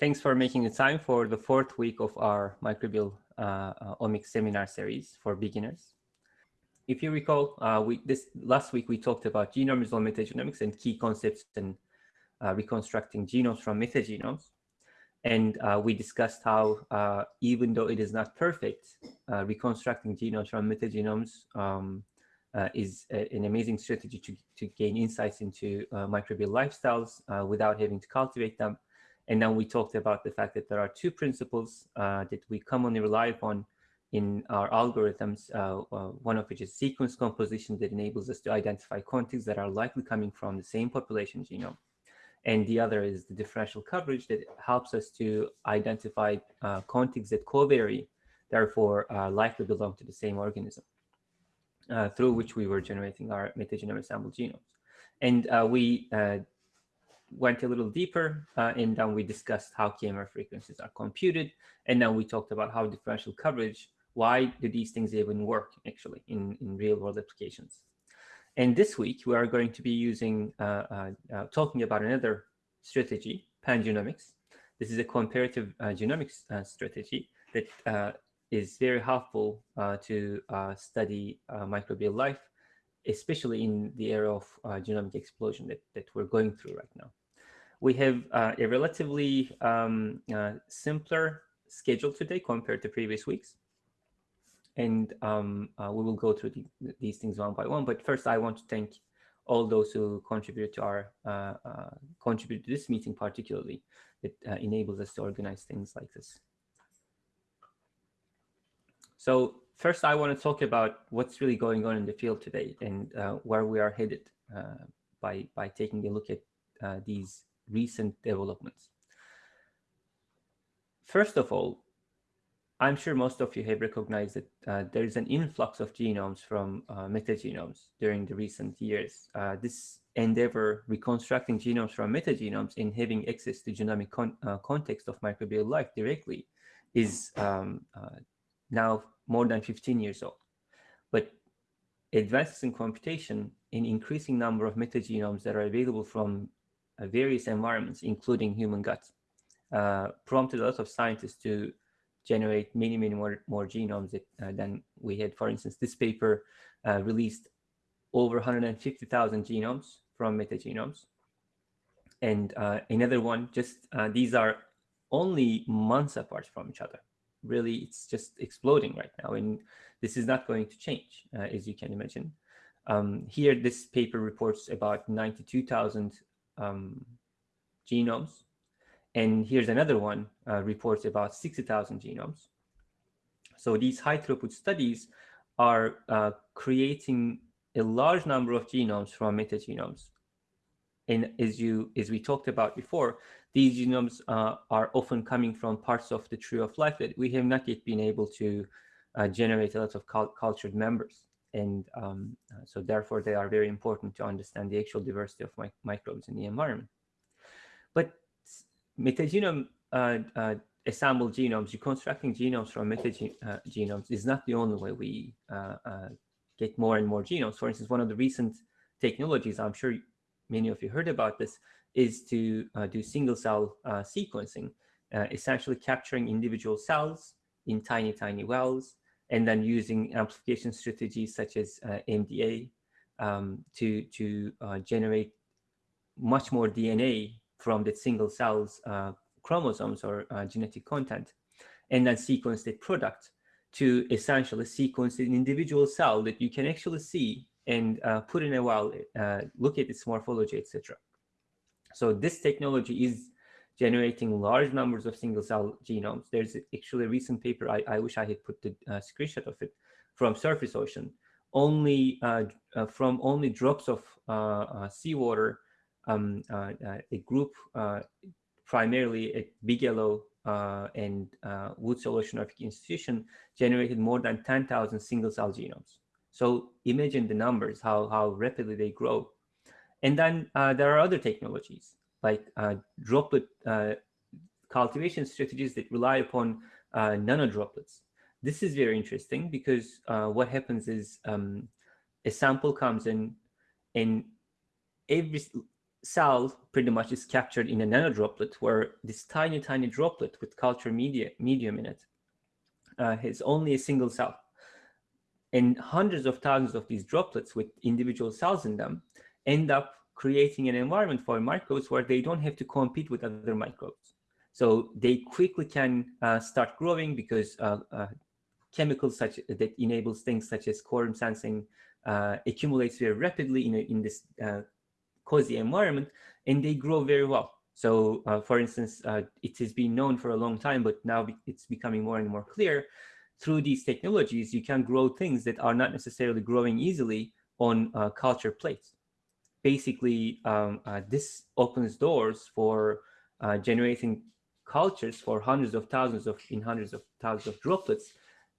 Thanks for making the time for the fourth week of our microbial uh, uh, omics seminar series for beginners. If you recall, uh, we, this last week we talked about genome-resolved metagenomics and key concepts in uh, reconstructing genomes from metagenomes. And uh, we discussed how, uh, even though it is not perfect, reconstructing genomes from metagenomes um, is a, an amazing strategy to, to gain insights into microbial lifestyles without having to cultivate them and then we talked about the fact that there are two principles uh, that we commonly rely upon in our algorithms, uh, uh, one of which is sequence composition that enables us to identify contigs that are likely coming from the same population genome. And the other is the differential coverage that helps us to identify uh, that co-vary, therefore uh, likely belong to the same organism, uh, through which we were generating our metagenome assembled genomes. And we went a little deeper uh, and then we discussed how k-mer frequencies are computed. And then we talked about how differential coverage, why do these things even work actually in, in real world applications. And this week we are going to be using, uh, uh, uh talking about another strategy, pangenomics. This is a comparative uh, genomics uh, strategy that is very helpful to study microbial life especially in the era of uh, genomic explosion that, that we're going through right now. We have uh, a relatively um, uh, simpler schedule today compared to previous weeks. And um, uh, we will go through the, these things one by one. But first, I want to thank all those who contribute to our uh, uh, contribute to this meeting particularly. It enables us to organize things like this. So first, I want to talk about what's really going on in the field today and uh, where we are headed uh, by, by taking a look at uh, these recent developments. First of all, I'm sure most of you have recognized that uh, there is an influx of genomes from uh, metagenomes during the recent years. Uh, this endeavor reconstructing genomes from metagenomes and having access to genomic con context of microbial life directly is um, now more than 15 years old. But advances in computation in increasing number of metagenomes that are available from uh, various environments, including human guts, uh, prompted a lot of scientists to generate many, many more, more genomes that, uh, than we had. For instance, this paper uh, released over 150,000 genomes from metagenomes. And uh, another one, just uh, these are only months apart from each other really it's just exploding right now and this is not going to change uh, as you can imagine. Um, here this paper reports about 92,000 um, genomes and here's another one uh, reports about 60,000 genomes. So these high throughput studies are uh, creating a large number of genomes from metagenomes and as you as we talked about before these genomes uh, are often coming from parts of the tree of life that we have not yet been able to uh, generate a lot of cultured members. And um, uh, so therefore, they are very important to understand the actual diversity of mi microbes in the environment. But metagenome uh, uh, assembled genomes, reconstructing genomes from metagenomes is not the only way we get more and more genomes. For instance, one of the recent technologies, I'm sure many of you heard about this, is to uh, do single cell uh, sequencing, uh, essentially capturing individual cells in tiny, tiny wells, and then using amplification strategies such as uh, MDA um, to, to uh, generate much more DNA from the single cell's uh, chromosomes or genetic content, and then sequence the product to essentially sequence an individual cell that you can actually see and put in a well, look at its morphology, etc. So this technology is generating large numbers of single cell genomes. There's actually a recent paper, I, I wish I had put the uh, screenshot of it, from Surface Ocean. Only uh, uh, from only drops of uh, uh, seawater, um, uh, a group primarily at Bigelow and Woods Hole Oceanographic Institution generated more than 10,000 single cell genomes. So imagine the numbers, how, how rapidly they grow. And then uh, there are other technologies like uh, droplet uh, cultivation strategies that rely upon uh, nanodroplets. This is very interesting because what happens is um, a sample comes in and every cell pretty much is captured in a nanodroplet where this tiny, tiny droplet with culture media, medium in it uh, has only a single cell. And hundreds of thousands of these droplets with individual cells in them end up creating an environment for microbes where they don't have to compete with other microbes. So they quickly can uh, start growing because uh, uh, chemicals such that enables things such as quorum sensing uh, accumulates very rapidly in, a, in this uh, cozy environment, and they grow very well. So, uh, for instance, it has been known for a long time, but now it's becoming more and more clear. Through these technologies, you can grow things that are not necessarily growing easily on culture plates basically um, uh, this opens doors for uh, generating cultures for hundreds of thousands of in hundreds of thousands of droplets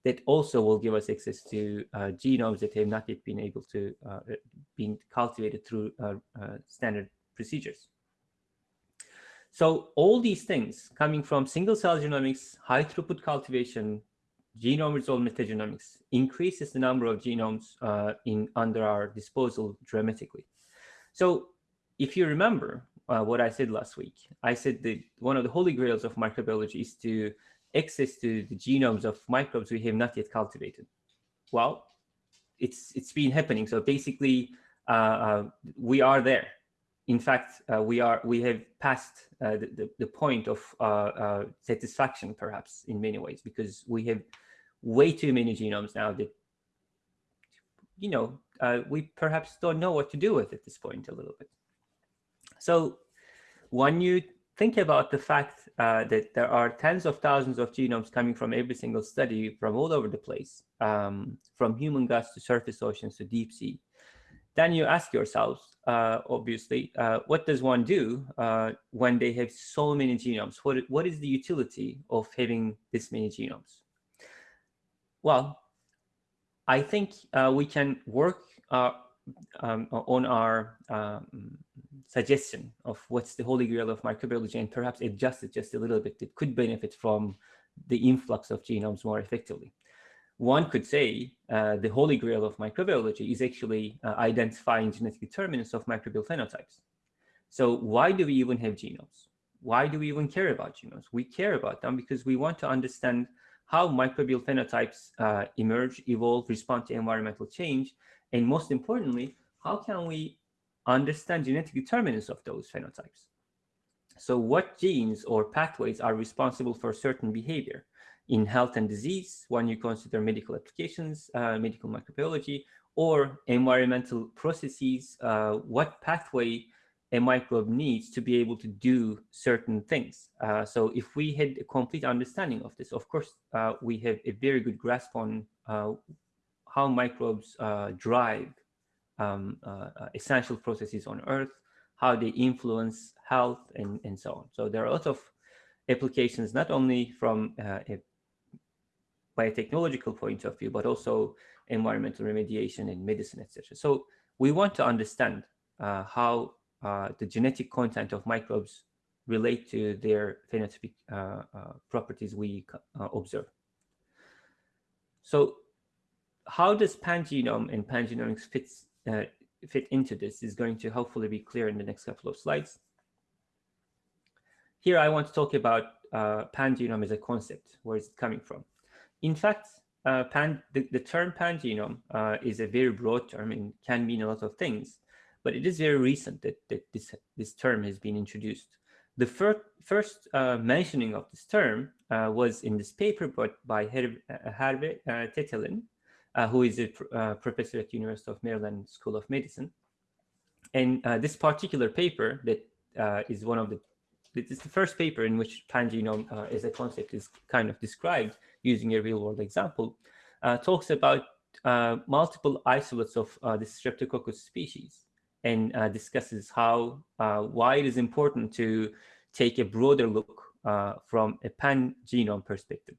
that also will give us access to uh, genomes that have not yet been able to uh, being cultivated through uh, uh, standard procedures. So all these things coming from single cell genomics, high throughput cultivation, genome resolved metagenomics increases the number of genomes in under our disposal dramatically. So if you remember uh, what I said last week, I said that one of the holy grails of microbiology is to access to the genomes of microbes we have not yet cultivated. Well, it's it's been happening. So basically, uh, uh, we are there. In fact, uh, we are we have passed uh, the, the, the point of uh, satisfaction, perhaps in many ways, because we have way too many genomes now that you know, uh, we perhaps don't know what to do with at this point a little bit. So when you think about the fact uh, that there are tens of thousands of genomes coming from every single study from all over the place, um, from human guts to surface oceans to deep sea, then you ask yourselves, uh, obviously, uh, what does one do uh, when they have so many genomes? What, what is the utility of having this many genomes? Well, I think uh, we can work uh, um, on our um, suggestion of what's the holy grail of microbiology and perhaps adjust it just a little bit It could benefit from the influx of genomes more effectively. One could say uh, the holy grail of microbiology is actually uh, identifying genetic determinants of microbial phenotypes. So why do we even have genomes? Why do we even care about genomes? We care about them because we want to understand how microbial phenotypes uh, emerge, evolve, respond to environmental change, and most importantly, how can we understand genetic determinants of those phenotypes? So what genes or pathways are responsible for certain behavior? In health and disease, when you consider medical applications, uh, medical microbiology, or environmental processes, uh, what pathway a microbe needs to be able to do certain things. Uh, so if we had a complete understanding of this, of course, uh, we have a very good grasp on uh, how microbes uh, drive um, uh, uh, essential processes on Earth, how they influence health, and, and so on. So there are a lot of applications, not only from a biotechnological point of view, but also environmental remediation and medicine, etc. So we want to understand how uh, the genetic content of microbes relate to their phenotypic uh, uh, properties we observe. So how does pangenome and pangenomics fits, fit into this is going to hopefully be clear in the next couple of slides. Here I want to talk about uh, pangenome as a concept. Where is it coming from? In fact, uh, pan, the, the, term pangenome uh, is a very broad term and can mean a lot of things but it is very recent that, that this, this term has been introduced. The fir first uh, mentioning of this term uh, was in this paper by uh, uh Tettelin, uh, who is a pr uh, professor at University of Maryland School of Medicine. And this particular paper that is one of the, is the first paper in which pangenome as a concept is kind of described using a real world example, talks about multiple isolates of the Streptococcus species and uh, discusses how uh, why it is important to take a broader look uh, from a pan-genome perspective.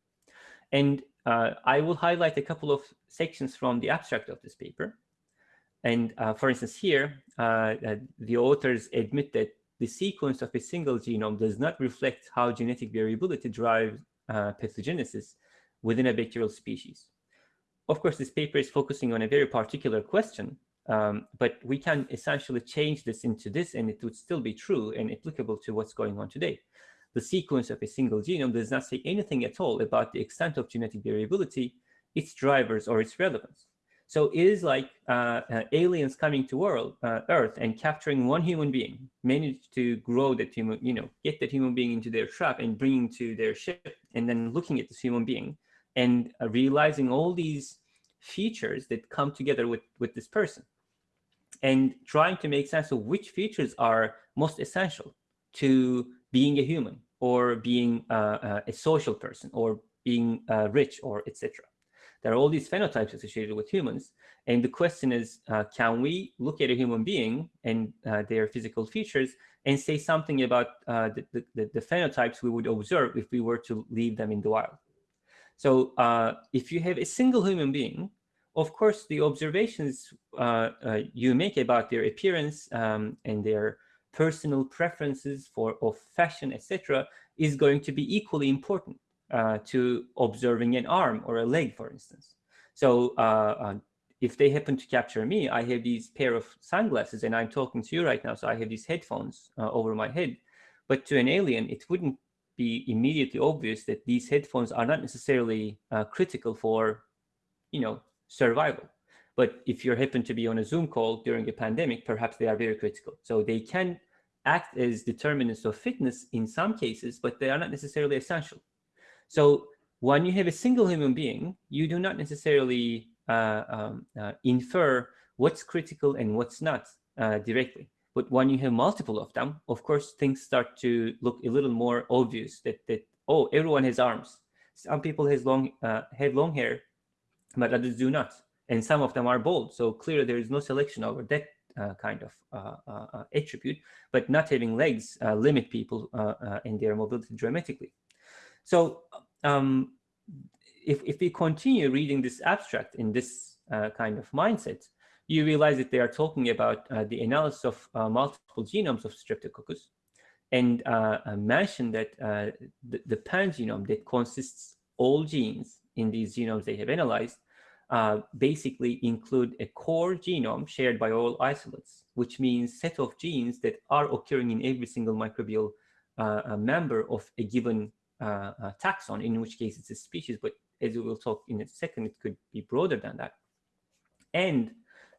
And uh, I will highlight a couple of sections from the abstract of this paper. And uh, for instance, here, uh, the authors admit that the sequence of a single genome does not reflect how genetic variability drives pathogenesis within a bacterial species. Of course, this paper is focusing on a very particular question, Um, but we can essentially change this into this and it would still be true and applicable to what's going on today. The sequence of a single genome does not say anything at all about the extent of genetic variability, its drivers, or its relevance. So it is like uh, uh, aliens coming to world, uh, Earth and capturing one human being, manage to grow that human, you know, get that human being into their trap and bringing to their ship, and then looking at this human being and uh, realizing all these features that come together with, with this person and trying to make sense of which features are most essential to being a human or being uh, uh, a social person or being rich or etc. There are all these phenotypes associated with humans. And the question is, uh, can we look at a human being and uh, their physical features and say something about uh, the, the, the, phenotypes we would observe if we were to leave them in the wild? So uh, if you have a single human being, of course, the observations uh, uh, you make about their appearance um, and their personal preferences for of fashion, etc., is going to be equally important uh, to observing an arm or a leg, for instance. So uh, uh, if they happen to capture me, I have these pair of sunglasses and I'm talking to you right now. So I have these headphones uh, over my head. But to an alien, it wouldn't be immediately obvious that these headphones are not necessarily critical for, you know, survival. But if you happen to be on a Zoom call during a pandemic, perhaps they are very critical. So they can act as determinants of fitness in some cases, but they are not necessarily essential. So when you have a single human being, you do not necessarily uh, um, uh, infer what's critical and what's not uh, directly. But when you have multiple of them, of course, things start to look a little more obvious that, that oh, everyone has arms. Some people has long, uh, have long hair, but others do not. And some of them are bald. So clearly there is no selection over that uh, kind of uh, uh, attribute, but not having legs limit people in their mobility dramatically. So um, if, if we continue reading this abstract in this uh, kind of mindset, you realize that they are talking about uh, the analysis of uh, multiple genomes of Streptococcus and uh, uh, mention that uh, the, the pangenome that consists all genes in these genomes they have analyzed basically include a core genome shared by all isolates, which means set of genes that are occurring in every single microbial member of a given uh, uh, taxon, in which case it's a species, but as we will talk in a second, it could be broader than that. And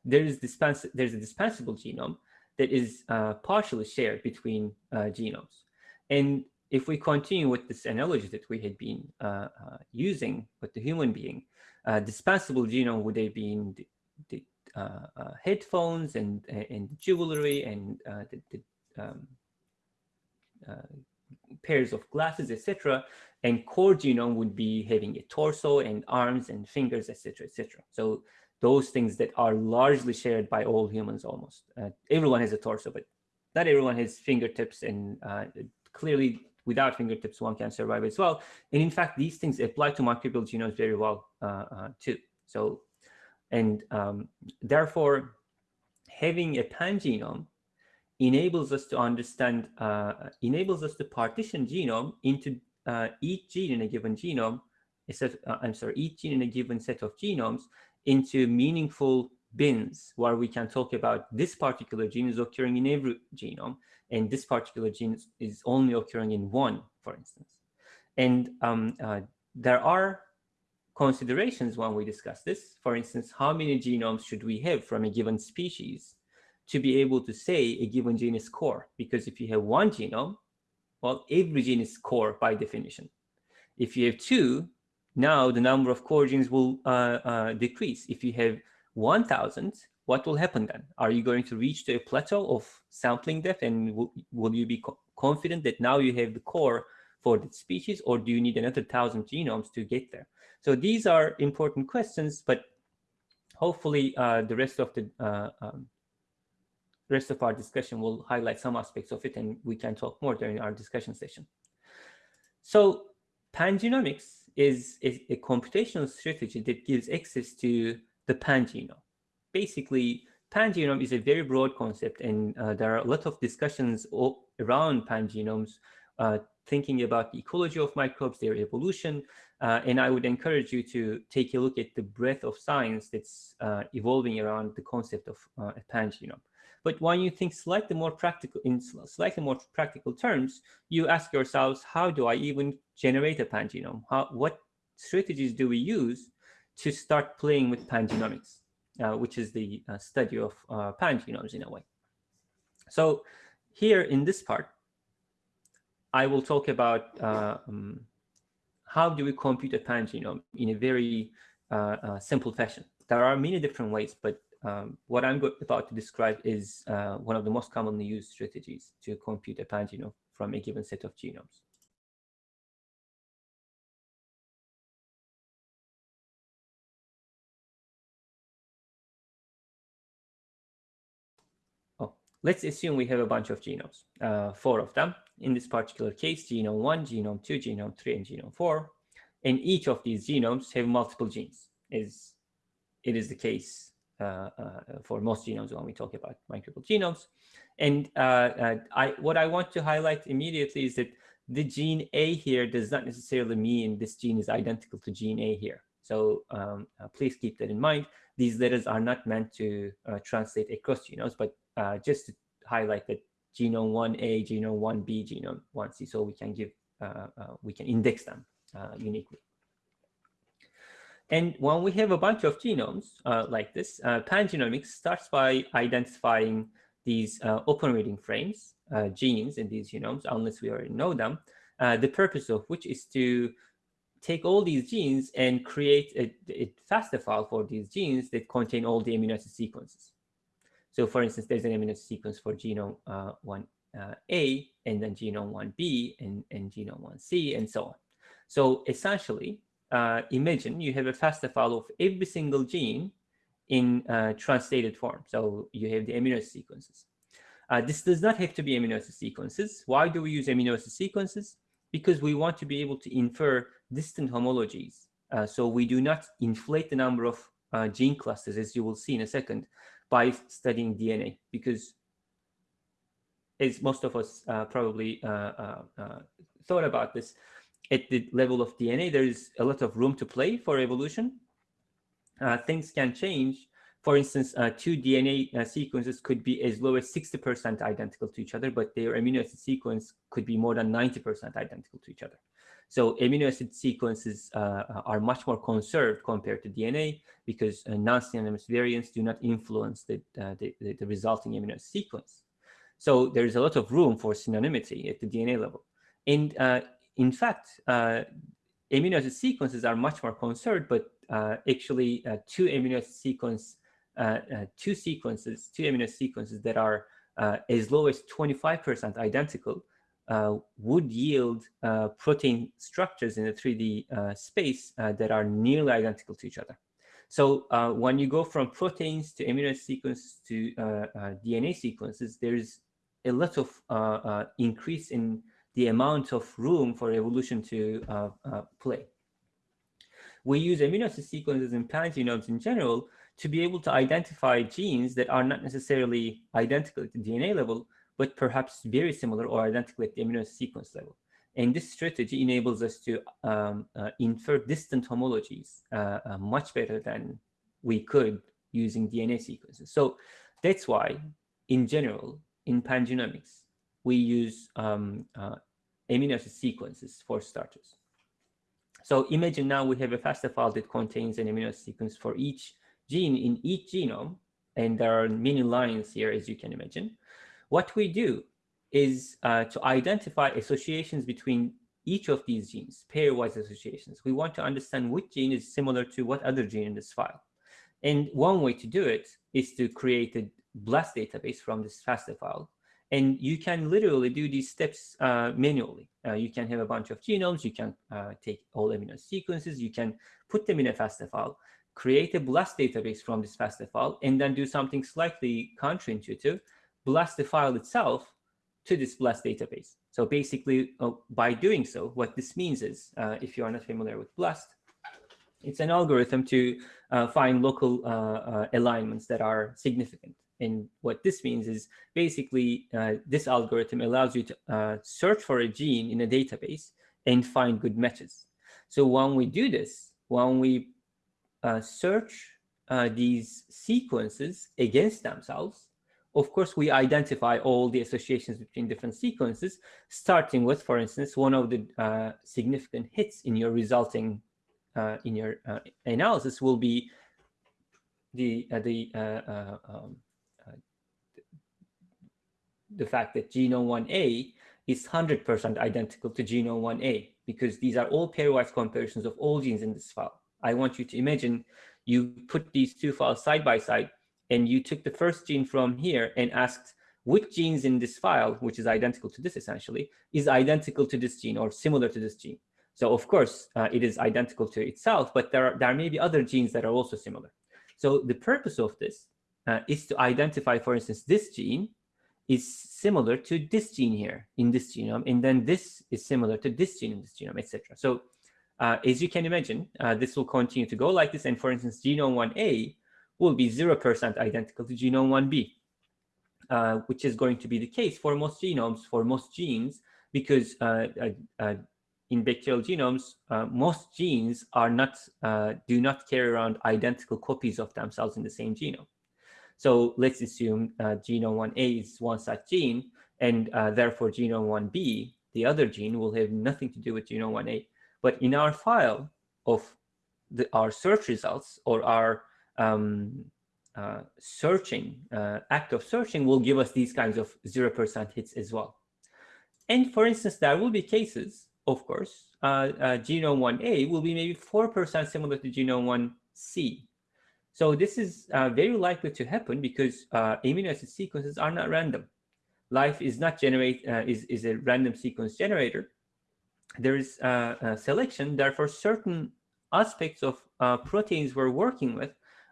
there is dispens there's a dispensable genome that is uh, partially shared between uh, genomes. And if we continue with this analogy that we had been uh, uh, using with the human being, dispensable genome would have been the, the headphones and, and jewelry and the, the um, pairs of glasses, etc. And core genome would be having a torso and arms and fingers, etc., etc. So those things that are largely shared by all humans almost. Uh, everyone has a torso, but not everyone has fingertips and uh, clearly without fingertips one can survive as well. And in fact, these things apply to microbial genomes very well uh, uh too. So, and um, therefore having a pangenome enables us to understand, uh, enables us to partition genome into each gene in a given genome, a set, I'm sorry, each gene in a given set of genomes into meaningful bins where we can talk about this particular gene is occurring in every genome and this particular gene is only occurring in one, for instance. And um, uh, there are considerations when we discuss this. For instance, how many genomes should we have from a given species to be able to say a given gene is core. Because if you have one genome, well, every gene is core by definition. If you have two, now the number of core genes will uh, uh, decrease. If you have 1,000, what will happen then? Are you going to reach to a plateau of sampling depth and will, you be co confident that now you have the core for the species or do you need another 1,000 genomes to get there? So these are important questions, but hopefully uh, the rest of the uh, um, rest of our discussion will highlight some aspects of it and we can talk more during our discussion session. So pangenomics is, is a computational strategy that gives access to the pangenome. Basically, pangenome is a very broad concept and uh, there are a lot of discussions around pangenomes uh, thinking about the ecology of microbes, their evolution, uh, and I would encourage you to take a look at the breadth of science that's uh, evolving around the concept of uh, a pangenome. But when you think slightly more practical, in slightly more practical terms, you ask yourselves, how do I even generate a pangenome? How, what strategies do we use to start playing with pangenomics, uh, which is the uh, study of uh, pangenomes in a way. So here in this part, I will talk about um, how do we compute a pangenome in a very uh, uh, simple fashion. There are many different ways, but um, what I'm about to describe is uh, one of the most commonly used strategies to compute a pangenome from a given set of genomes. Let's assume we have a bunch of genomes, uh, four of them, in this particular case, genome 1, genome 2, genome 3, and genome 4. And each of these genomes have multiple genes, as it is the case uh, uh, for most genomes when we talk about microbial genomes. And uh, uh, I, what I want to highlight immediately is that the gene A here does not necessarily mean this gene is identical to gene A here. So um, uh, please keep that in mind. These letters are not meant to translate across genomes, but just to highlight that genome 1A, genome 1B, genome 1C, so we can give, uh, uh, we can index them uh, uniquely. And when we have a bunch of genomes uh, like this, uh, pangenomics starts by identifying these uh, open reading frames, genes in these genomes, unless we already know them, the purpose of which is to take all these genes and create a, a FASTA file for these genes that contain all the amino acid sequences. So for instance, there's an amino sequence for genome uh, 1A uh, and then genome 1B and, and genome 1C and so on. So essentially, uh, imagine you have a FASTA file of every single gene in uh, translated form. So you have the amino sequences. Uh, this does not have to be amino acid sequences. Why do we use amino acid sequences? Because we want to be able to infer distant homologies. Uh, so we do not inflate the number of uh, gene clusters, as you will see in a second, by studying DNA because as most of us uh, probably uh, uh, uh, thought about this, at the level of DNA, there is a lot of room to play for evolution. Uh, things can change. For instance, two DNA sequences could be as low as 60% identical to each other, but their amino acid sequence could be more than 90% identical to each other. So amino acid sequences uh, uh are much more conserved compared to DNA because uh, non-synonymous variants do not influence the, uh, the, the, resulting amino acid sequence. So there's a lot of room for synonymity at the DNA level. And uh, in fact, uh, amino acid sequences are much more conserved, but actually two amino acid sequence, two sequences, two amino acid sequences that are as low as 25% identical would yield uh, protein structures in the 3D uh, space uh, that are nearly identical to each other. So uh, when you go from proteins to amino sequences to uh, DNA sequences, there's a lot of increase in the amount of room for evolution to play. We use amino acid sequences in pangenomes in general to be able to identify genes that are not necessarily identical at the DNA level, but perhaps very similar or identical at the amino sequence level. And this strategy enables us to um, uh, infer distant homologies uh, uh, much better than we could using DNA sequences. So that's why, in general, in pangenomics, we use um, uh, amino acid sequences for starters. So imagine now we have a FASTA file that contains an amino acid sequence for each gene in each genome, and there are many lines here, as you can imagine. What we do is uh, to identify associations between each of these genes, pairwise associations. We want to understand which gene is similar to what other gene in this file. And one way to do it is to create a BLAST database from this FASTA file. And you can literally do these steps uh, manually. Uh, you can have a bunch of genomes, you can uh, take all amino sequences, you can put them in a FASTA file, create a BLAST database from this FASTA file, and then do something slightly counterintuitive, blast the file itself to this BLAST database. So basically, uh, by doing so, what this means is, uh, if you are not familiar with BLAST, it's an algorithm to uh, find local uh, uh, alignments that are significant. And what this means is basically this algorithm allows you to search for a gene in a database and find good matches. So when we do this, when we uh, search uh, these sequences against themselves, of course, we identify all the associations between different sequences, starting with, for instance, one of the uh, significant hits in your resulting uh, in your uh, analysis will be the uh, the um, the fact that genome 1A is 100% identical to genome 1A because these are all pairwise comparisons of all genes in this file. I want you to imagine you put these two files side by side and you took the first gene from here and asked which genes in this file, which is identical to this essentially, is identical to this gene or similar to this gene. So of course, uh, it is identical to itself, but there, are, there may be other genes that are also similar. So the purpose of this uh, is to identify, for instance, this gene is similar to this gene here in this genome, and then this is similar to this gene in this genome, etc. So uh, as you can imagine, uh, this will continue to go like this. And for instance, genome 1A will be 0% identical to genome 1B, uh, which is going to be the case for most genomes, for most genes, because uh, uh, uh, in bacterial genomes, most genes are not do not carry around identical copies of themselves in the same genome. So let's assume genome 1A is one such gene, and therefore genome 1B, the other gene, will have nothing to do with genome 1A. But in our file of the, our search results or our um, uh, searching, uh, act of searching will give us these kinds of 0% hits as well. And for instance, there will be cases, of course, uh, uh genome 1A will be maybe 4% similar to genome 1C. So this is uh, very likely to happen because uh, amino acid sequences are not random. Life is not generate is, is a random sequence generator. There is selection, therefore certain aspects of proteins we're working with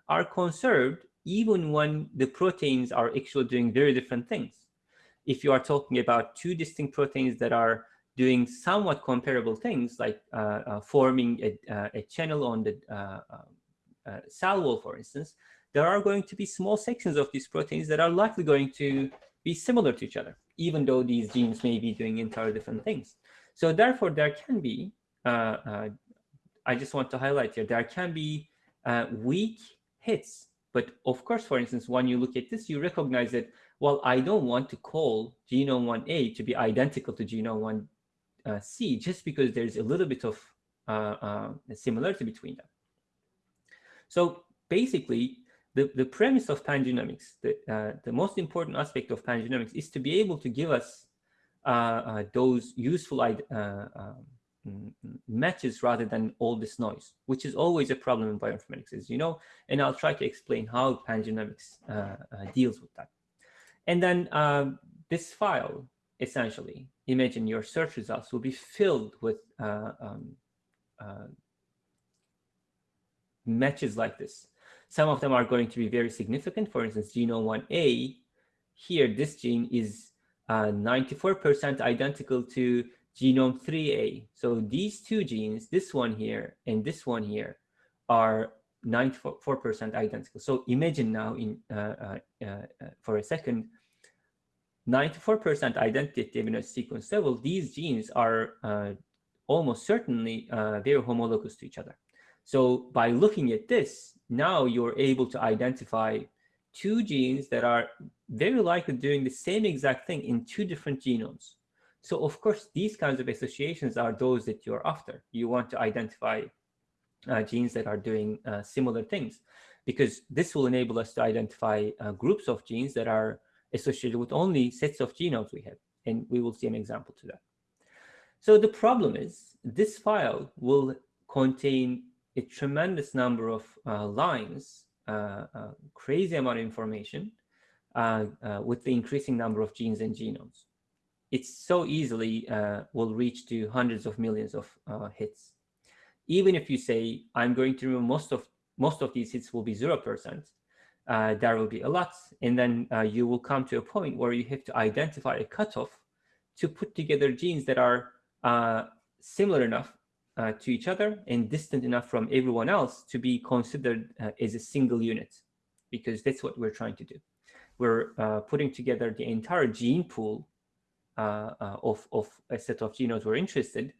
are conserved even when the proteins are actually doing very different things. If you are talking about two distinct proteins that are doing somewhat comparable things, like uh, uh, forming a, uh, a, channel on the uh, uh, uh, cell wall, for instance, there are going to be small sections of these proteins that are likely going to be similar to each other, even though these genes may be doing entirely different things. So therefore, there can be, I just want to highlight here, there can be weak hits. But of course, for instance, when you look at this, you recognize that, well, I don't want to call genome 1A to be identical to genome 1C just because there's a little bit of uh, uh, similarity between them. So basically, the, the premise of pangenomics, the, uh, the most important aspect of pangenomics is to be able to give us uh, uh, those useful uh, um, matches rather than all this noise, which is always a problem in bioinformatics, as you know, and I'll try to explain how pangenomics uh, uh, deals with that. And then um, this file, essentially, imagine your search results will be filled with uh, um, uh, matches like this. Some of them are going to be very significant. For instance, genome 1A, here, this gene is 94% uh, identical to genome 3A. So these two genes, this one here and this one here, are 94% identical. So imagine now in uh, uh, uh, for a second, 94% identity amino sequence level, these genes are uh, almost certainly uh, very homologous to each other. So by looking at this, now you're able to identify two genes that are very likely doing the same exact thing in two different genomes. So of course, these kinds of associations are those that you're after. You want to identify uh, genes that are doing uh, similar things, because this will enable us to identify uh, groups of genes that are associated with only sets of genomes we have. And we will see an example to that. So the problem is this file will contain a tremendous number of uh, lines, uh, uh, crazy amount of information with the increasing number of genes and genomes it's so easily uh, will reach to hundreds of millions of uh, hits. Even if you say, I'm going to remove most of most of these hits will be 0%, uh, there will be a lot. And then uh, you will come to a point where you have to identify a cutoff to put together genes that are uh, similar enough uh, to each other and distant enough from everyone else to be considered as a single unit, because that's what we're trying to do. we're putting together the entire gene pool of, of a set of genomes we're interested.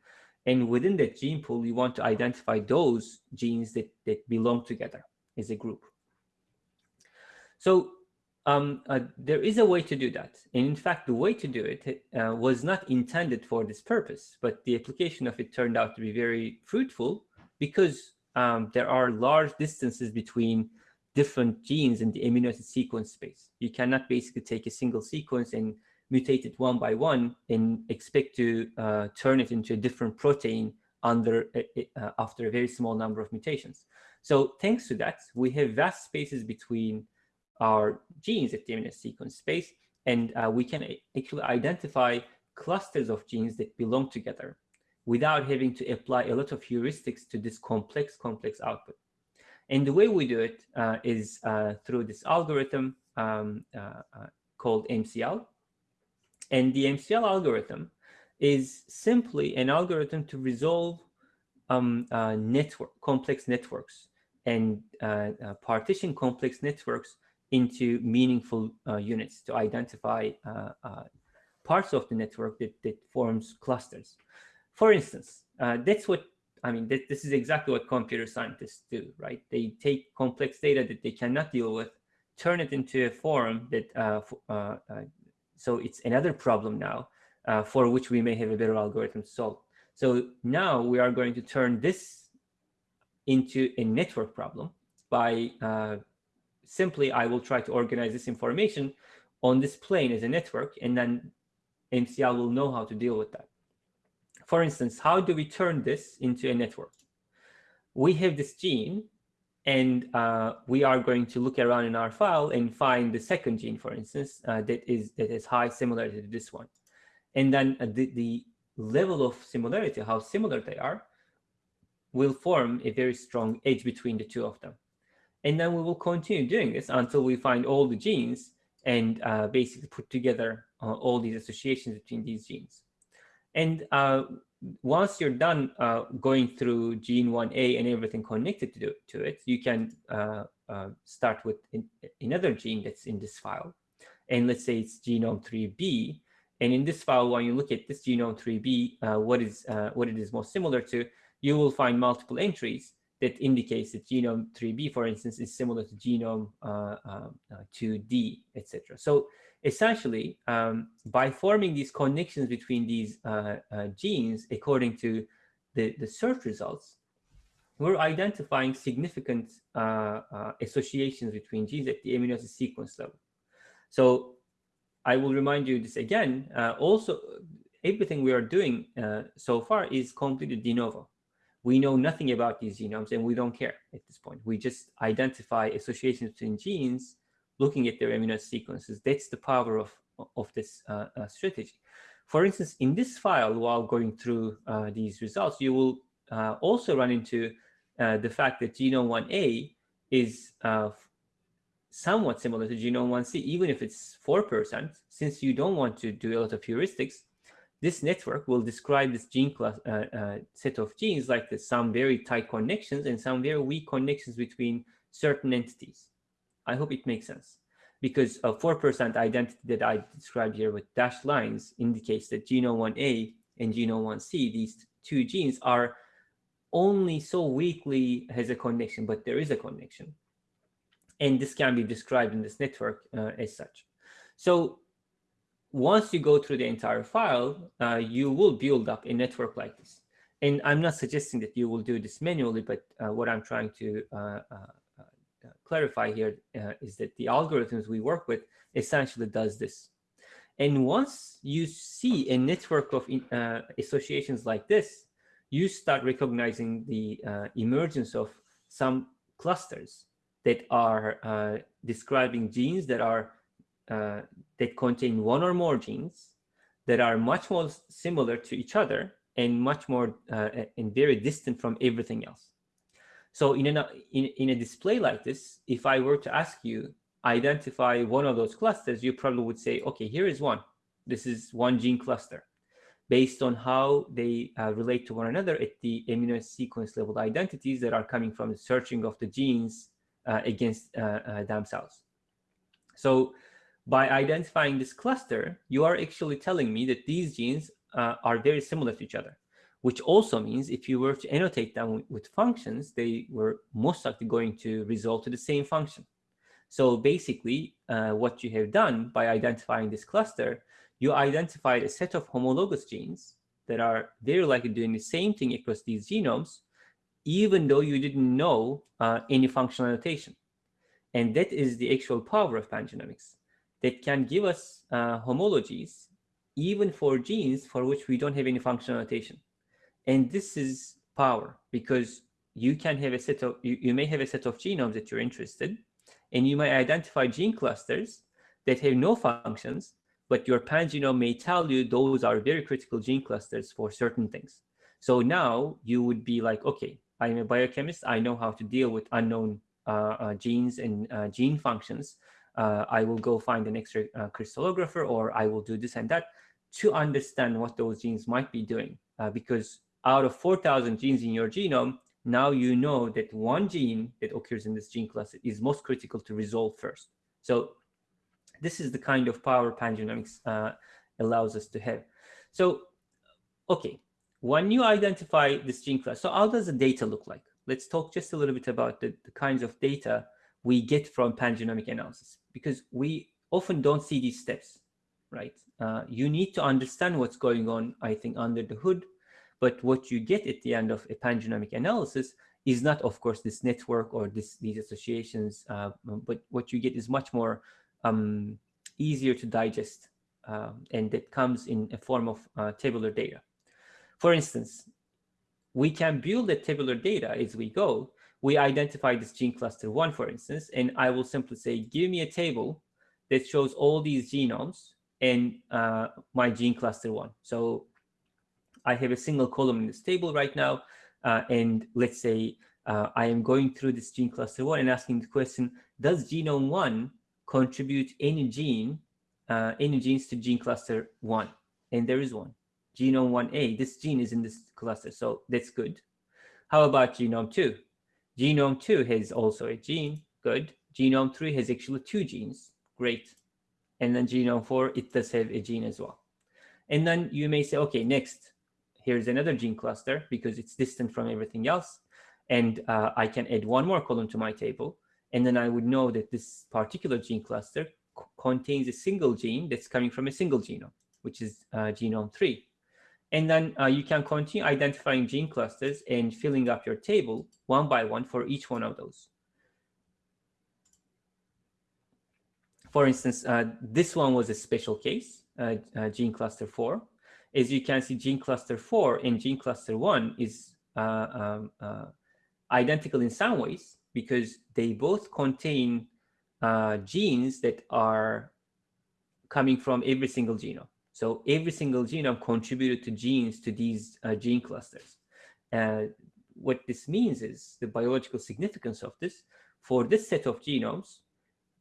And within that gene pool, we want to identify those genes that, that belong together as a group. So um, uh, there is a way to do that. And in fact, the way to do it uh, was not intended for this purpose, but the application of it turned out to be very fruitful because um, there are large distances between different genes in the amino acid sequence space. You cannot basically take a single sequence and mutate it one by one and expect to uh, turn it into a different protein under uh, after a very small number of mutations. So thanks to that, we have vast spaces between our genes at the amino sequence space, and uh, we can actually identify clusters of genes that belong together without having to apply a lot of heuristics to this complex, complex output. And the way we do it uh, is uh, through this algorithm um, uh, uh called MCL. And the MCL algorithm is simply an algorithm to resolve um, uh, network, complex networks and uh, partition complex networks into meaningful units to identify parts of the network that, that forms clusters. For instance, uh, that's what, I mean, th this is exactly what computer scientists do, right? They take complex data that they cannot deal with, turn it into a form that, uh, uh, uh, so it's another problem now uh, for which we may have a better algorithm to solve. So now we are going to turn this into a network problem by uh, simply, I will try to organize this information on this plane as a network, and then MCL will know how to deal with that. For instance, how do we turn this into a network? We have this gene, and uh, we are going to look around in our file and find the second gene, for instance, uh, that is that is high similarity to this one. And then uh, the, the level of similarity, how similar they are, will form a very strong edge between the two of them. And then we will continue doing this until we find all the genes and uh, basically put together uh, all these associations between these genes. And uh, once you're done uh, going through gene 1A and everything connected to, to it, you can uh, uh, start with in, another gene that's in this file. And let's say it's genome 3B. And in this file, when you look at this genome 3B, uh, what is uh, what it is most similar to, you will find multiple entries that indicates that genome 3B, for instance, is similar to genome 2D, etc. So essentially, um, by forming these connections between these uh, uh, genes, according to the, the search results, we're identifying significant uh, uh associations between genes at the amino acid sequence level. So I will remind you this again. Uh, also, everything we are doing uh, so far is completely de novo. We know nothing about these genomes and we don't care at this point. We just identify associations between genes looking at their amino sequences. That's the power of, of this uh, uh, strategy. For instance, in this file, while going through uh, these results, you will uh, also run into uh, the fact that genome 1A is uh, somewhat similar to genome 1C, even if it's 4%, since you don't want to do a lot of heuristics, this network will describe this gene class, set of genes like some very tight connections and some very weak connections between certain entities. I hope it makes sense because a 4% identity that I described here with dashed lines indicates that genome 1A and genome 1C, these two genes are only so weakly has a connection, but there is a connection. And this can be described in this network uh, as such. So once you go through the entire file, uh, you will build up a network like this. And I'm not suggesting that you will do this manually, but uh, what I'm trying to uh, uh, clarify here uh, is that the algorithms we work with essentially does this. And once you see a network of uh, associations like this, you start recognizing the uh, emergence of some clusters that are uh, describing genes that are uh, that contain one or more genes that are much more similar to each other and much more uh, and very distant from everything else. So in, a in, in a display like this, if I were to ask you, identify one of those clusters, you probably would say, okay, here is one. This is one gene cluster based on how they uh, relate to one another at the amino sequence level identities that are coming from the searching of the genes uh, against uh, uh themselves. So by identifying this cluster, you are actually telling me that these genes uh, are very similar to each other, which also means if you were to annotate them with functions, they were most likely going to result to the same function. So basically, uh, what you have done by identifying this cluster, you identified a set of homologous genes that are very likely doing the same thing across these genomes, even though you didn't know uh, any functional annotation. And that is the actual power of pangenomics that can give us uh, homologies even for genes for which we don't have any functional annotation. And this is power because you can have a set of, you, you may have a set of genomes that you're interested and you might identify gene clusters that have no functions, but your pangenome may tell you those are very critical gene clusters for certain things. So now you would be like, okay, I'm a biochemist. I know how to deal with unknown uh, uh, genes and uh, gene functions. Uh, I will go find an extra uh, crystallographer or I will do this and that to understand what those genes might be doing. Uh, because out of 4,000 genes in your genome, now you know that one gene that occurs in this gene class is most critical to resolve first. So this is the kind of power pangenomics uh, allows us to have. So, okay, when you identify this gene class, so how does the data look like? Let's talk just a little bit about the, the kinds of data we get from pangenomic analysis, because we often don't see these steps, right? Uh, you need to understand what's going on, I think, under the hood but what you get at the end of a pangenomic analysis is not, of course, this network or this, these associations, uh, but what you get is much more um, easier to digest, uh, and that comes in a form of uh, tabular data. For instance, we can build the tabular data as we go. We identify this gene cluster one, for instance, and I will simply say, give me a table that shows all these genomes and uh, my gene cluster one. So I have a single column in this table right now. Uh, and let's say uh, I am going through this gene cluster one and asking the question, does genome one contribute any gene, uh, any genes to gene cluster one? And there is one, genome 1A, this gene is in this cluster, so that's good. How about genome two? Genome two has also a gene, good. Genome three has actually two genes, great. And then genome four, it does have a gene as well. And then you may say, okay, next, here's another gene cluster because it's distant from everything else. And uh, I can add one more column to my table. And then I would know that this particular gene cluster contains a single gene that's coming from a single genome, which is uh, genome three. And then uh, you can continue identifying gene clusters and filling up your table one by one for each one of those. For instance, uh, this one was a special case, uh, uh, gene cluster four as you can see, gene cluster 4 and gene cluster 1 is uh, um, uh, identical in some ways because they both contain uh, genes that are coming from every single genome. So every single genome contributed to genes to these uh, gene clusters. what this means is the biological significance of this. For this set of genomes,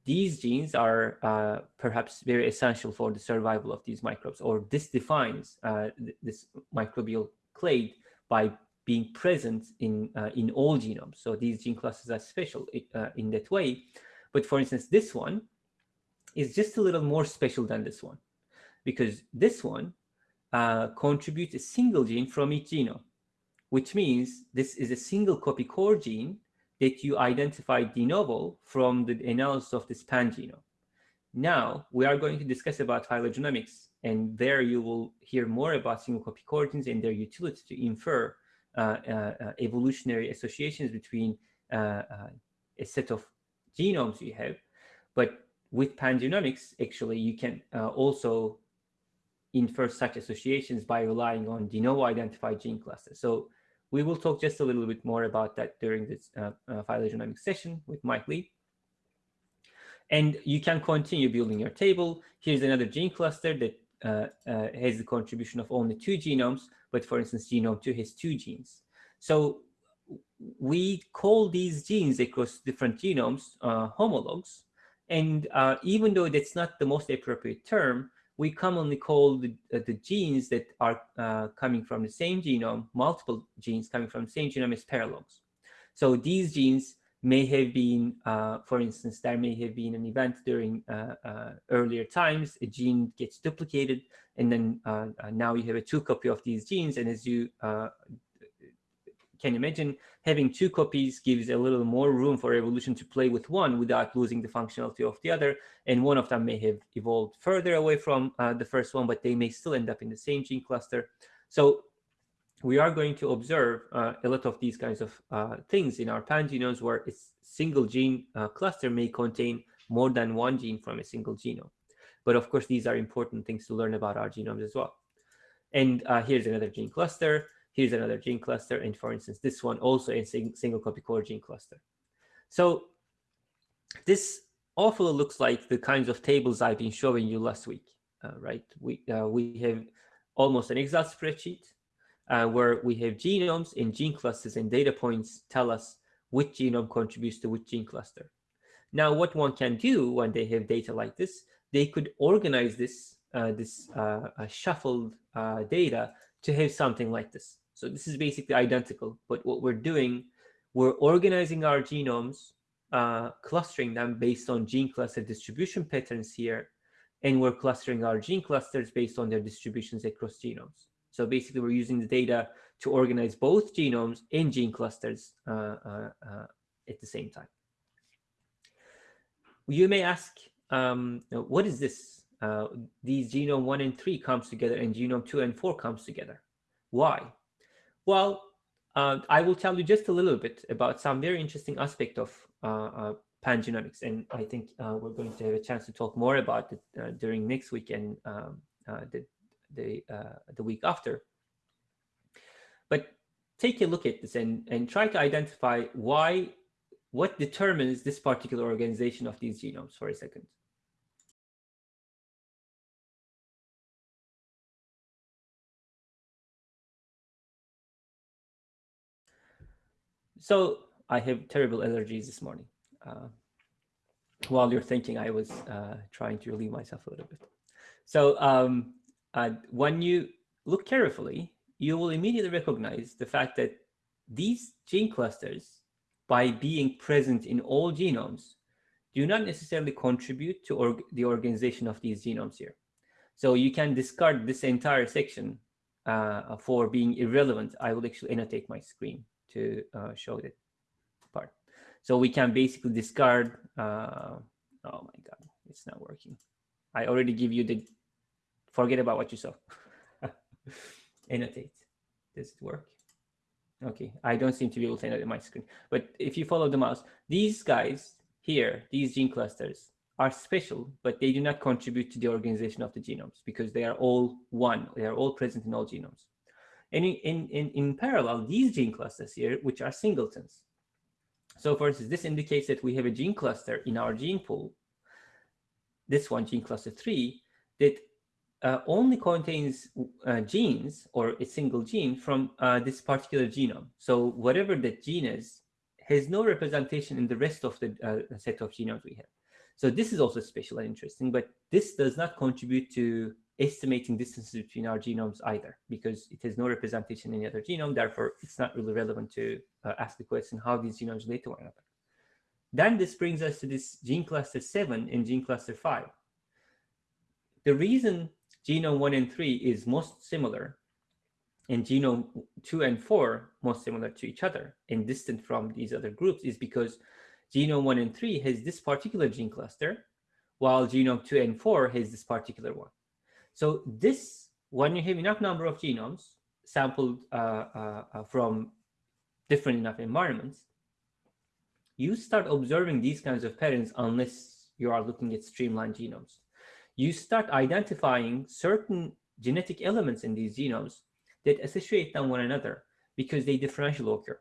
these genes are uh, perhaps very essential for the survival of these microbes, or this defines uh, th this microbial clade by being present in uh, in all genomes. So these gene clusters are special uh, in that way. But for instance, this one is just a little more special than this one, because this one uh, contributes a single gene from each genome, which means this is a single copy core gene that you identify de novo from the analysis of this pangenome. Now, we are going to discuss about phylogenomics, and there you will hear more about single copy core genes and their utility to infer uh, uh evolutionary associations between uh, uh, a set of genomes you have. But with pangenomics, actually, you can uh, also infer such associations by relying on de novo identified gene clusters. So we will talk just a little bit more about that during this uh, uh, phylogenomics session with Mike Lee. And you can continue building your table. Here's another gene cluster that uh, uh, has the contribution of only two genomes, but for instance, genome 2 has two genes. So we call these genes across different genomes uh, homologs. And uh, even though that's not the most appropriate term, we commonly call the, uh, the genes that are uh, coming from the same genome, multiple genes coming from the same genome as paralogs. So these genes may have been, uh, for instance, there may have been an event during uh, uh, earlier times, a gene gets duplicated, and then uh, now you have a two copy of these genes, and as you can you imagine, having two copies gives a little more room for evolution to play with one without losing the functionality of the other, and one of them may have evolved further away from the first one, but they may still end up in the same gene cluster. So we are going to observe uh, a lot of these kinds of uh, things in our pangenomes where a single gene uh, cluster may contain more than one gene from a single genome. But of course, these are important things to learn about our genomes as well. And uh, here's another gene cluster. Here's another gene cluster. And for instance, this one also a sing single copy core gene cluster. So this awfully looks like the kinds of tables I've been showing you last week, uh, right? We, uh, we have almost an Excel spreadsheet uh, where we have genomes and gene clusters and data points tell us which genome contributes to which gene cluster. Now, what one can do when they have data like this, they could organize this, uh, this uh, shuffled uh, data to have something like this. So this is basically identical, but what we're doing, we're organizing our genomes, uh, clustering them based on gene cluster distribution patterns here, and we're clustering our gene clusters based on their distributions across genomes. So basically, we're using the data to organize both genomes and gene clusters uh, uh, uh, at the same time. You may ask, um, what is this? Uh, these genome 1 and 3 comes together and genome 2 and 4 comes together. Why? Well, uh, I will tell you just a little bit about some very interesting aspect of uh, pangenomics, and I think we're going to have a chance to talk more about it during next week and um, the the, uh, the week after. But take a look at this and, and try to identify why, what determines this particular organization of these genomes for a second. So I have terrible allergies this morning. Uh, while you're thinking, I was uh, trying to relieve myself a little bit. So um, uh, when you look carefully, you will immediately recognize the fact that these gene clusters, by being present in all genomes, do not necessarily contribute to org the organization of these genomes here. So you can discard this entire section uh, for being irrelevant. I will actually annotate my screen to uh, show that part. So we can basically discard, uh, oh my God, it's not working. I already give you the forget about what you saw. annotate. Does it work? Okay, I don't seem to be able to annotate my screen. But if you follow the mouse, these guys here, these gene clusters, are special, but they do not contribute to the organization of the genomes because they are all one. They are all present in all genomes. And in, in, in parallel, these gene clusters here, which are singletons. So for instance, this indicates that we have a gene cluster in our gene pool, this one, gene cluster 3, that uh, only contains uh, genes or a single gene from uh, this particular genome. So whatever that gene is, has no representation in the rest of the uh, set of genomes we have. So this is also special and interesting, but this does not contribute to estimating distances between our genomes either, because it has no representation in the other genome. Therefore, it's not really relevant to uh, ask the question how these genomes relate to one another. Then this brings us to this gene cluster 7 and gene cluster 5. The reason genome 1 and 3 is most similar and genome 2 and 4 most similar to each other and distant from these other groups is because genome 1 and 3 has this particular gene cluster while genome 2 and 4 has this particular one. So this, when you have enough number of genomes sampled uh, uh, uh from different enough environments, you start observing these kinds of patterns unless you are looking at streamlined genomes you start identifying certain genetic elements in these genomes that associate them one another because they differential occur.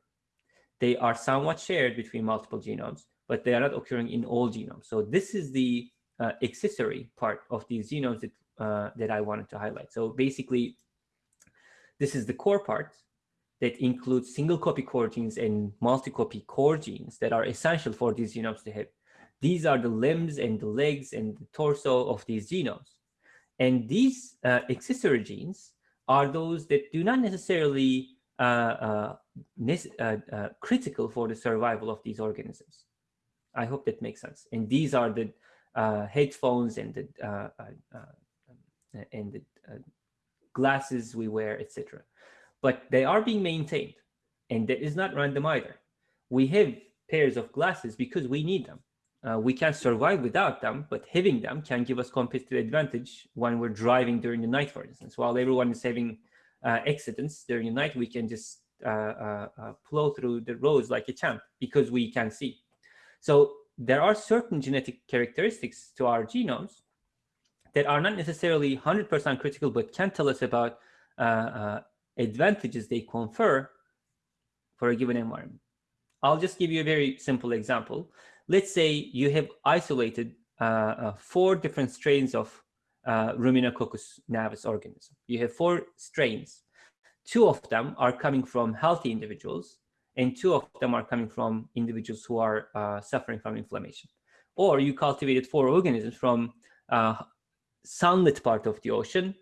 They are somewhat shared between multiple genomes, but they are not occurring in all genomes. So this is the uh, accessory part of these genomes that, uh, that I wanted to highlight. So basically, this is the core part that includes single copy core genes and multi-copy core genes that are essential for these genomes to have these are the limbs and the legs and the torso of these genomes. And these uh, accessory genes are those that do not necessarily uh, uh, critical for the survival of these organisms. I hope that makes sense. And these are the headphones and the and the glasses we wear, etc. But they are being maintained, and that is not random either. We have pairs of glasses because we need them. Uh, we can survive without them, but having them can give us competitive advantage when we're driving during the night, for instance. While everyone is having uh, accidents during the night, we can just uh, uh, uh plow through the roads like a champ because we can see. So there are certain genetic characteristics to our genomes that are not necessarily 100% critical, but can tell us about uh, advantages they confer for a given environment. I'll just give you a very simple example. Let's say you have isolated uh, uh, four different strains of uh, Ruminococcus gnavus organism. You have four strains. Two of them are coming from healthy individuals, and two of them are coming from individuals who are uh, suffering from inflammation. Or you cultivated four organisms from uh, sunlit part of the ocean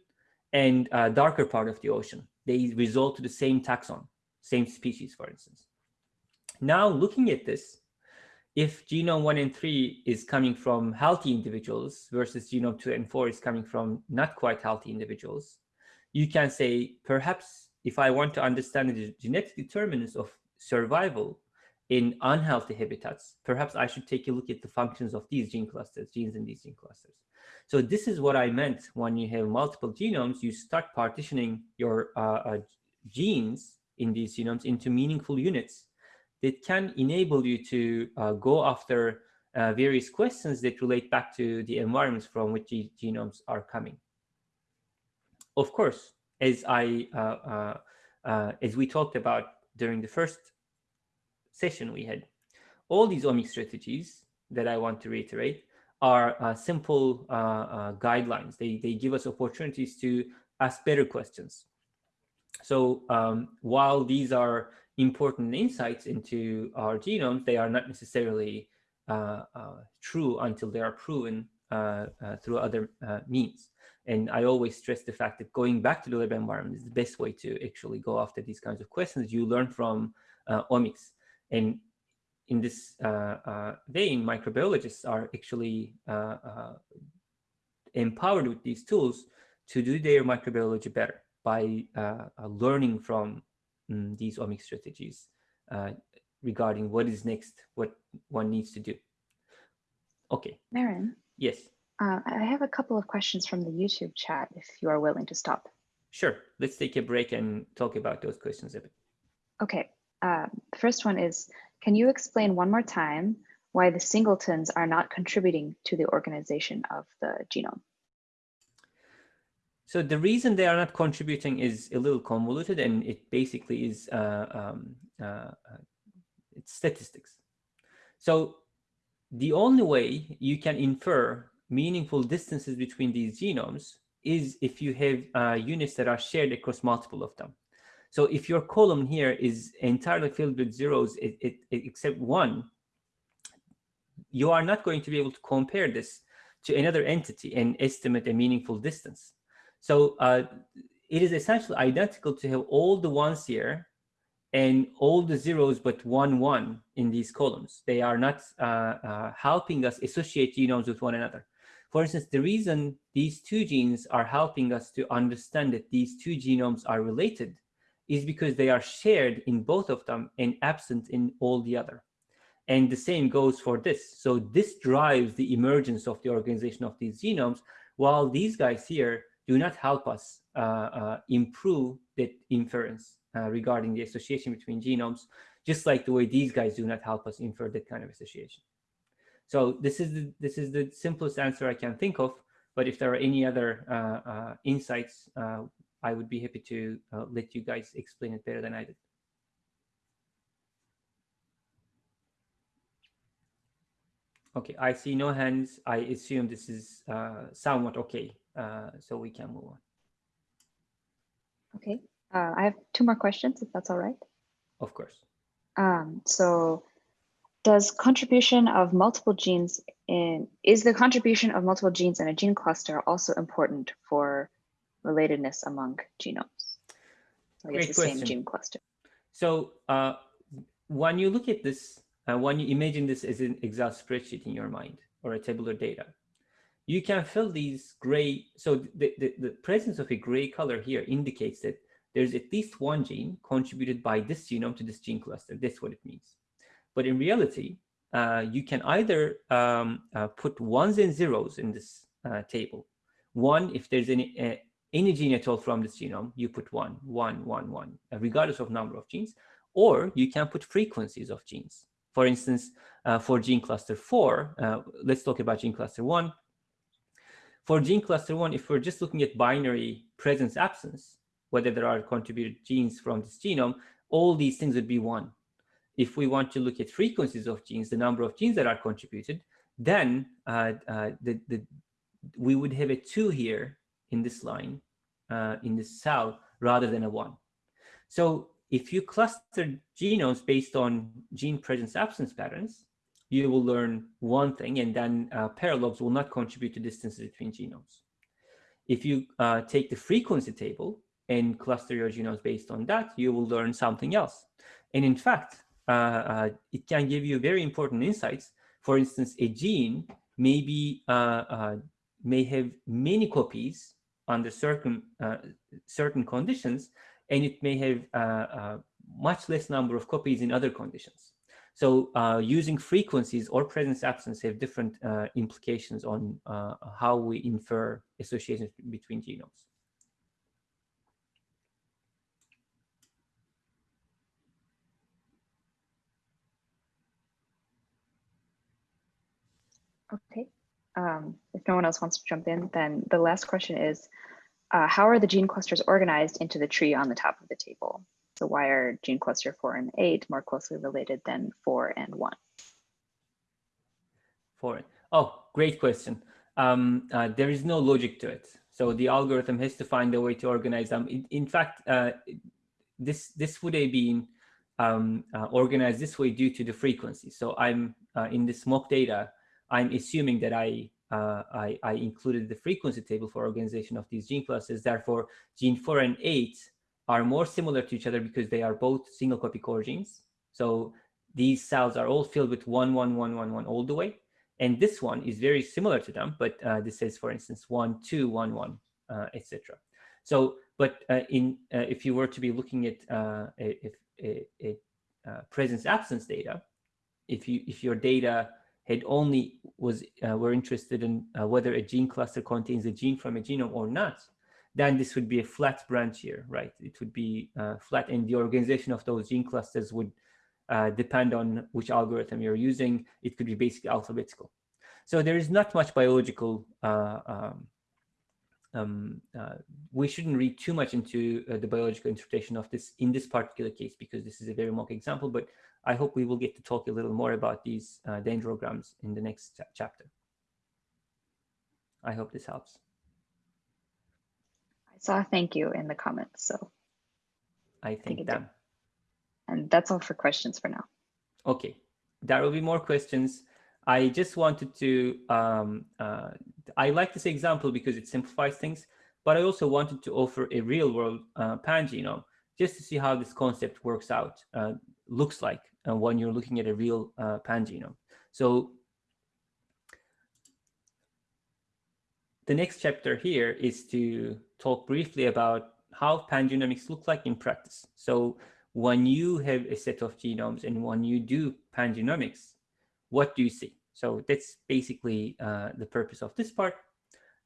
and uh, darker part of the ocean. They result to the same taxon, same species, for instance. Now looking at this, if genome one and three is coming from healthy individuals versus genome two and four is coming from not quite healthy individuals, you can say, perhaps if I want to understand the genetic determinants of survival in unhealthy habitats, perhaps I should take a look at the functions of these gene clusters, genes in these gene clusters. So this is what I meant when you have multiple genomes, you start partitioning your uh, uh, genes in these genomes into meaningful units that can enable you to uh, go after uh, various questions that relate back to the environments from which the genomes are coming. Of course, as I uh, uh, as we talked about during the first session we had, all these omic strategies that I want to reiterate are uh, simple guidelines. They, they give us opportunities to ask better questions. So um, while these are important insights into our genomes, they are not necessarily uh, uh, true until they are proven uh, uh through other uh, means. And I always stress the fact that going back to the lab environment is the best way to actually go after these kinds of questions. You learn from uh, omics. And in this vein, microbiologists are actually empowered with these tools to do their microbiology better by learning from um, these omic strategies uh, regarding what is next, what one needs to do. Okay. Meren. Yes. Uh, I have a couple of questions from the YouTube chat, if you are willing to stop. Sure. Let's take a break and talk about those questions a bit. Okay. Uh, the first one is, can you explain one more time why the singletons are not contributing to the organization of the genome? So the reason they are not contributing is a little convoluted and it basically is uh, um, uh, uh, it's statistics. So the only way you can infer meaningful distances between these genomes is if you have uh, units that are shared across multiple of them. So if your column here is entirely filled with zeros it, it, it, except one, you are not going to be able to compare this to another entity and estimate a meaningful distance. So uh, it is essentially identical to have all the ones here and all the zeros but one one in these columns. They are not uh, uh, helping us associate genomes with one another. For instance, the reason these two genes are helping us to understand that these two genomes are related is because they are shared in both of them and absent in all the other. And the same goes for this. So this drives the emergence of the organization of these genomes, while these guys here do not help us uh, uh, improve that inference uh, regarding the association between genomes, just like the way these guys do not help us infer that kind of association. So this is the, this is the simplest answer I can think of. But if there are any other uh, uh, insights, uh, I would be happy to let you guys explain it better than I did. Okay, I see no hands. I assume this is somewhat okay uh, so we can move on. Okay, uh, I have two more questions, if that's all right. Of course. Um, so does contribution of multiple genes in, is the contribution of multiple genes in a gene cluster also important for relatedness among genomes? Like it's Great the same question. gene cluster. So uh, when you look at this, uh, when you imagine this as an Excel spreadsheet in your mind or a tabular data, you can fill these gray. So the, the, the presence of a gray color here indicates that there's at least one gene contributed by this genome to this gene cluster. That's what it means. But in reality, uh, you can either um, uh, put ones and zeros in this uh, table. One, if there's any uh, any gene at all from this genome, you put one, one, one, one, uh, regardless of number of genes. Or you can put frequencies of genes. For instance, uh, for gene cluster four, let's talk about gene cluster one. For gene cluster one, if we're just looking at binary presence absence, whether there are contributed genes from this genome, all these things would be one. If we want to look at frequencies of genes, the number of genes that are contributed, then uh, uh, the, the, we would have a two here in this line, uh, in this cell, rather than a one. So if you cluster genomes based on gene presence absence patterns, you will learn one thing, and then uh, paralogs will not contribute to distances between genomes. If you uh, take the frequency table and cluster your genomes based on that, you will learn something else. And in fact, uh, uh it can give you very important insights. For instance, a gene may, be, uh, uh, may have many copies under certain, certain conditions, and it may have much less number of copies in other conditions. So uh, using frequencies or presence absence have different uh, implications on uh, how we infer associations between genomes. Okay. Um, if no one else wants to jump in, then the last question is, uh, how are the gene clusters organized into the tree on the top of the table? So why are gene cluster four and eight more closely related than four and one? Four. Oh, great question. Um, uh, there is no logic to it. So the algorithm has to find a way to organize them. In, in fact, uh, this this would have been um, uh, organized this way due to the frequency. So I'm uh, in this mock data, I'm assuming that I, uh, I, I included the frequency table for organization of these gene clusters. Therefore, gene four and eight are more similar to each other because they are both single copy core genes. So these cells are all filled with one, one, one, one, one all the way. And this one is very similar to them, but uh, this says, for instance, one, two, one, one, uh, etc. So, but uh, in uh, if you were to be looking at uh, a, a, uh, presence absence data, if you if your data had only was were interested in whether a gene cluster contains a gene from a genome or not, then this would be a flat branch here, right? It would be uh, flat and the organization of those gene clusters would uh, depend on which algorithm you're using. It could be basically alphabetical. So there is not much biological, uh, um, um, uh, we shouldn't read too much into uh, the biological interpretation of this in this particular case, because this is a very mock example, but I hope we will get to talk a little more about these uh, dendrograms in the next chapter. I hope this helps I saw a thank you in the comments. So I think that. And that's all for questions for now. Okay, there will be more questions. I just wanted to, um, uh, I like this example because it simplifies things, but I also wanted to offer a real world uh, pangenome just to see how this concept works out, uh, looks like uh, when you're looking at a real uh, pangenome. So the next chapter here is to talk briefly about how pangenomics look like in practice. So when you have a set of genomes and when you do pangenomics, what do you see? So that's basically uh, the purpose of this part.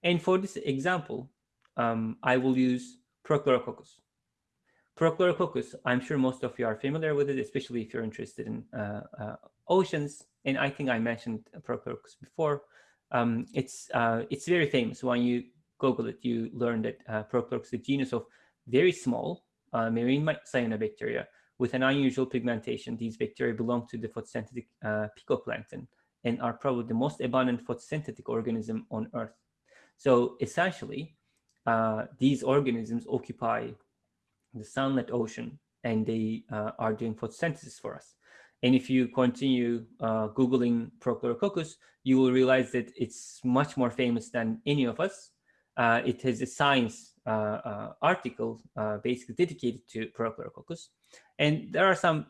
And for this example, um, I will use Prochlorococcus. Prochlorococcus, I'm sure most of you are familiar with it, especially if you're interested in uh, uh, oceans. And I think I mentioned Prochlorococcus before um, it's uh, it's very famous. When you Google it, you learn that uh, Prochlorococcus is a genus of very small uh, marine cyanobacteria with an unusual pigmentation. These bacteria belong to the photosynthetic uh, picoplankton and are probably the most abundant photosynthetic organism on Earth. So essentially, uh, these organisms occupy the sunlit ocean and they uh, are doing photosynthesis for us. And if you continue uh, Googling Prochlorococcus, you will realize that it's much more famous than any of us. uh, it has a science uh, uh, article basically dedicated to Prochlorococcus. And there are some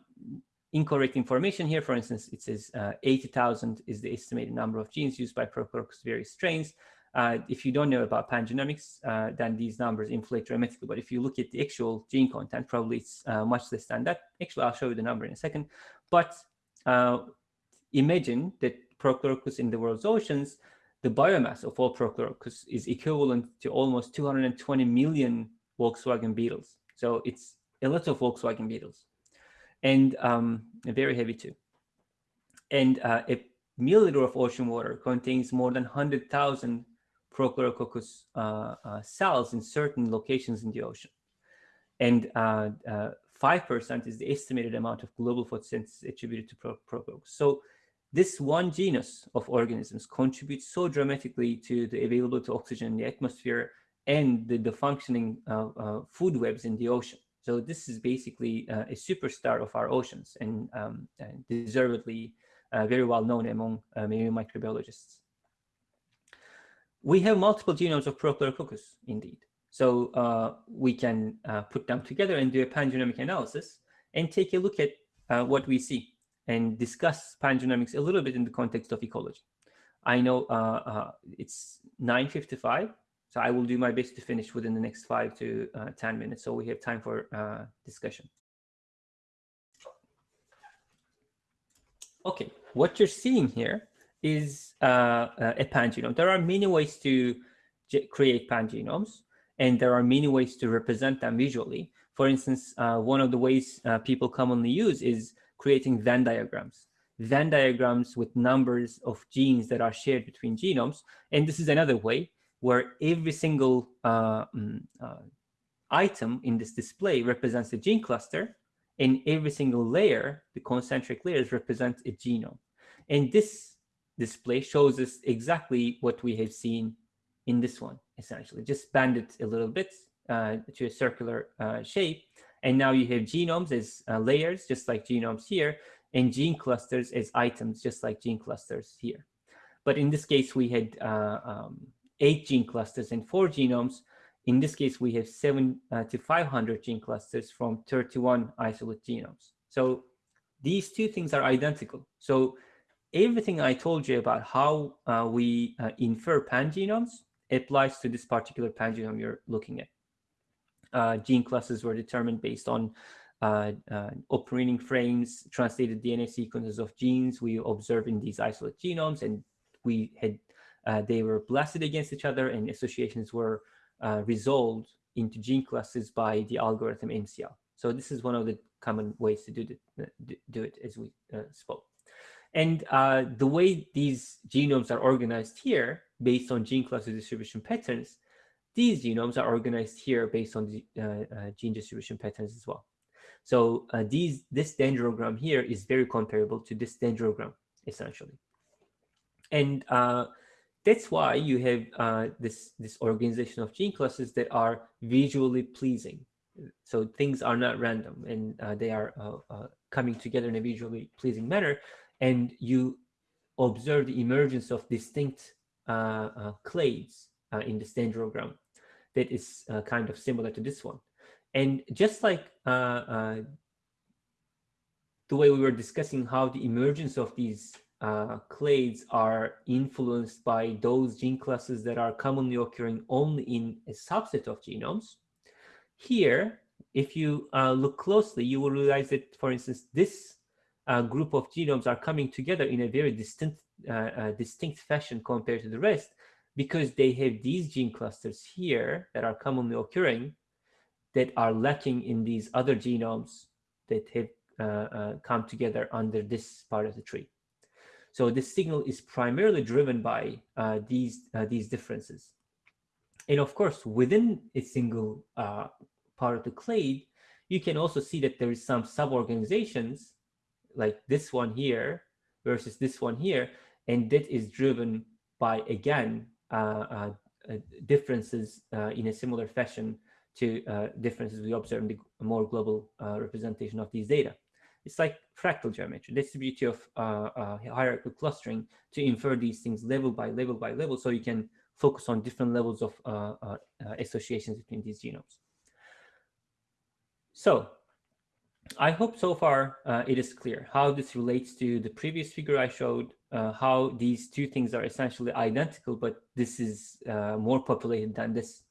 incorrect information here. For instance, it says 80,000 is the estimated number of genes used by Prochlorococcus various strains. Uh, if you don't know about pangenomics, uh, then these numbers inflate dramatically. But if you look at the actual gene content, probably it's uh, much less than that. Actually, I'll show you the number in a second. But imagine that Prochlorococcus in the world's oceans the biomass of all Prochlorococcus is equivalent to almost 220 million Volkswagen Beetles. So it's a lot of Volkswagen Beetles and um, very heavy too. And uh, a milliliter of ocean water contains more than 100,000 Prochlorococcus uh, uh, cells in certain locations in the ocean. And 5% uh, uh, is the estimated amount of global photosynthesis attributed to Prochlorococcus. So this one genus of organisms contributes so dramatically to the availability of oxygen in the atmosphere and the, the functioning food webs in the ocean. So this is basically uh, a superstar of our oceans and, um, and deservedly uh, very well known among uh, marine microbiologists. We have multiple genomes of Prochlorococcus, indeed. So uh, we can put them together and do a pangenomic analysis and take a look at what we see and discuss pangenomics a little bit in the context of ecology. I know uh, uh, it's 9.55, so I will do my best to finish within the next five to uh, 10 minutes, so we have time for uh, discussion. Okay, what you're seeing here is uh, a pangenome. There are many ways to create pangenomes, and there are many ways to represent them visually. For instance, uh, one of the ways people commonly use is creating Venn diagrams. Venn diagrams with numbers of genes that are shared between genomes. And this is another way where every single uh, mm, uh, item in this display represents a gene cluster, and every single layer, the concentric layers, represent a genome. And this display shows us exactly what we have seen in this one, essentially. Just bend it a little bit uh, to a circular uh, shape, and now you have genomes as uh, layers, just like genomes here, and gene clusters as items, just like gene clusters here. But in this case, we had uh, um, eight gene clusters and four genomes. In this case, we have seven uh, to 500 gene clusters from 31 isolate genomes. So these two things are identical. So everything I told you about how uh, we uh, infer pangenomes applies to this particular pangenome you're looking at uh, gene classes were determined based on uh, uh, open reading frames, translated DNA sequences of genes we observe in these isolate genomes, and we had uh, they were blasted against each other, and associations were uh, resolved into gene classes by the algorithm MCL. So this is one of the common ways to do, the, do it, as we uh, spoke. And the way these genomes are organized here, based on gene cluster distribution patterns, these genomes are organized here based on the uh, uh, gene distribution patterns as well. So uh, these this dendrogram here is very comparable to this dendrogram, essentially. And that's why you have uh, this this organization of gene clusters that are visually pleasing so things are not random and uh, they are uh, coming together in a visually pleasing manner and you observe the emergence of distinct clades in this dendrogram that is uh, kind of similar to this one. And just like uh, uh, the way we were discussing how the emergence of these uh, clades are influenced by those gene classes that are commonly occurring only in a subset of genomes. Here, if you uh, look closely, you will realize that, for instance, this uh, group of genomes are coming together in a very distinct, distinct fashion compared to the rest because they have these gene clusters here that are commonly occurring that are lacking in these other genomes that have uh, uh, come together under this part of the tree. So this signal is primarily driven by uh, these, uh, these differences. And of course, within a single uh, part of the clade, you can also see that there is some sub-organizations like this one here versus this one here, and that is driven by, again, uh, uh, differences uh, in a similar fashion to differences we observe in the more global representation of these data. It's like fractal geometry, The beauty of hierarchical clustering to infer these things level by level by level so you can focus on different levels of uh, uh, associations between these genomes. So I hope so far uh, it is clear how this relates to the previous figure I showed, uh, how these two things are essentially identical, but this is uh, more populated than this.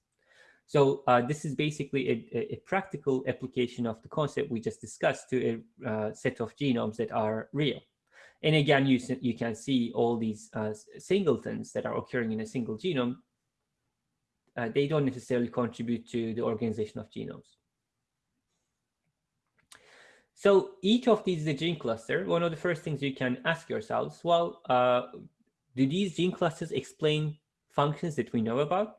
So uh, this is basically a, a, practical application of the concept we just discussed to a uh, set of genomes that are real. And again, you, you can see all these uh, singletons that are occurring in a single genome. they don't necessarily contribute to the organization of genomes. So each of these is a gene cluster. One of the first things you can ask yourselves, well, uh, do these gene clusters explain functions that we know about?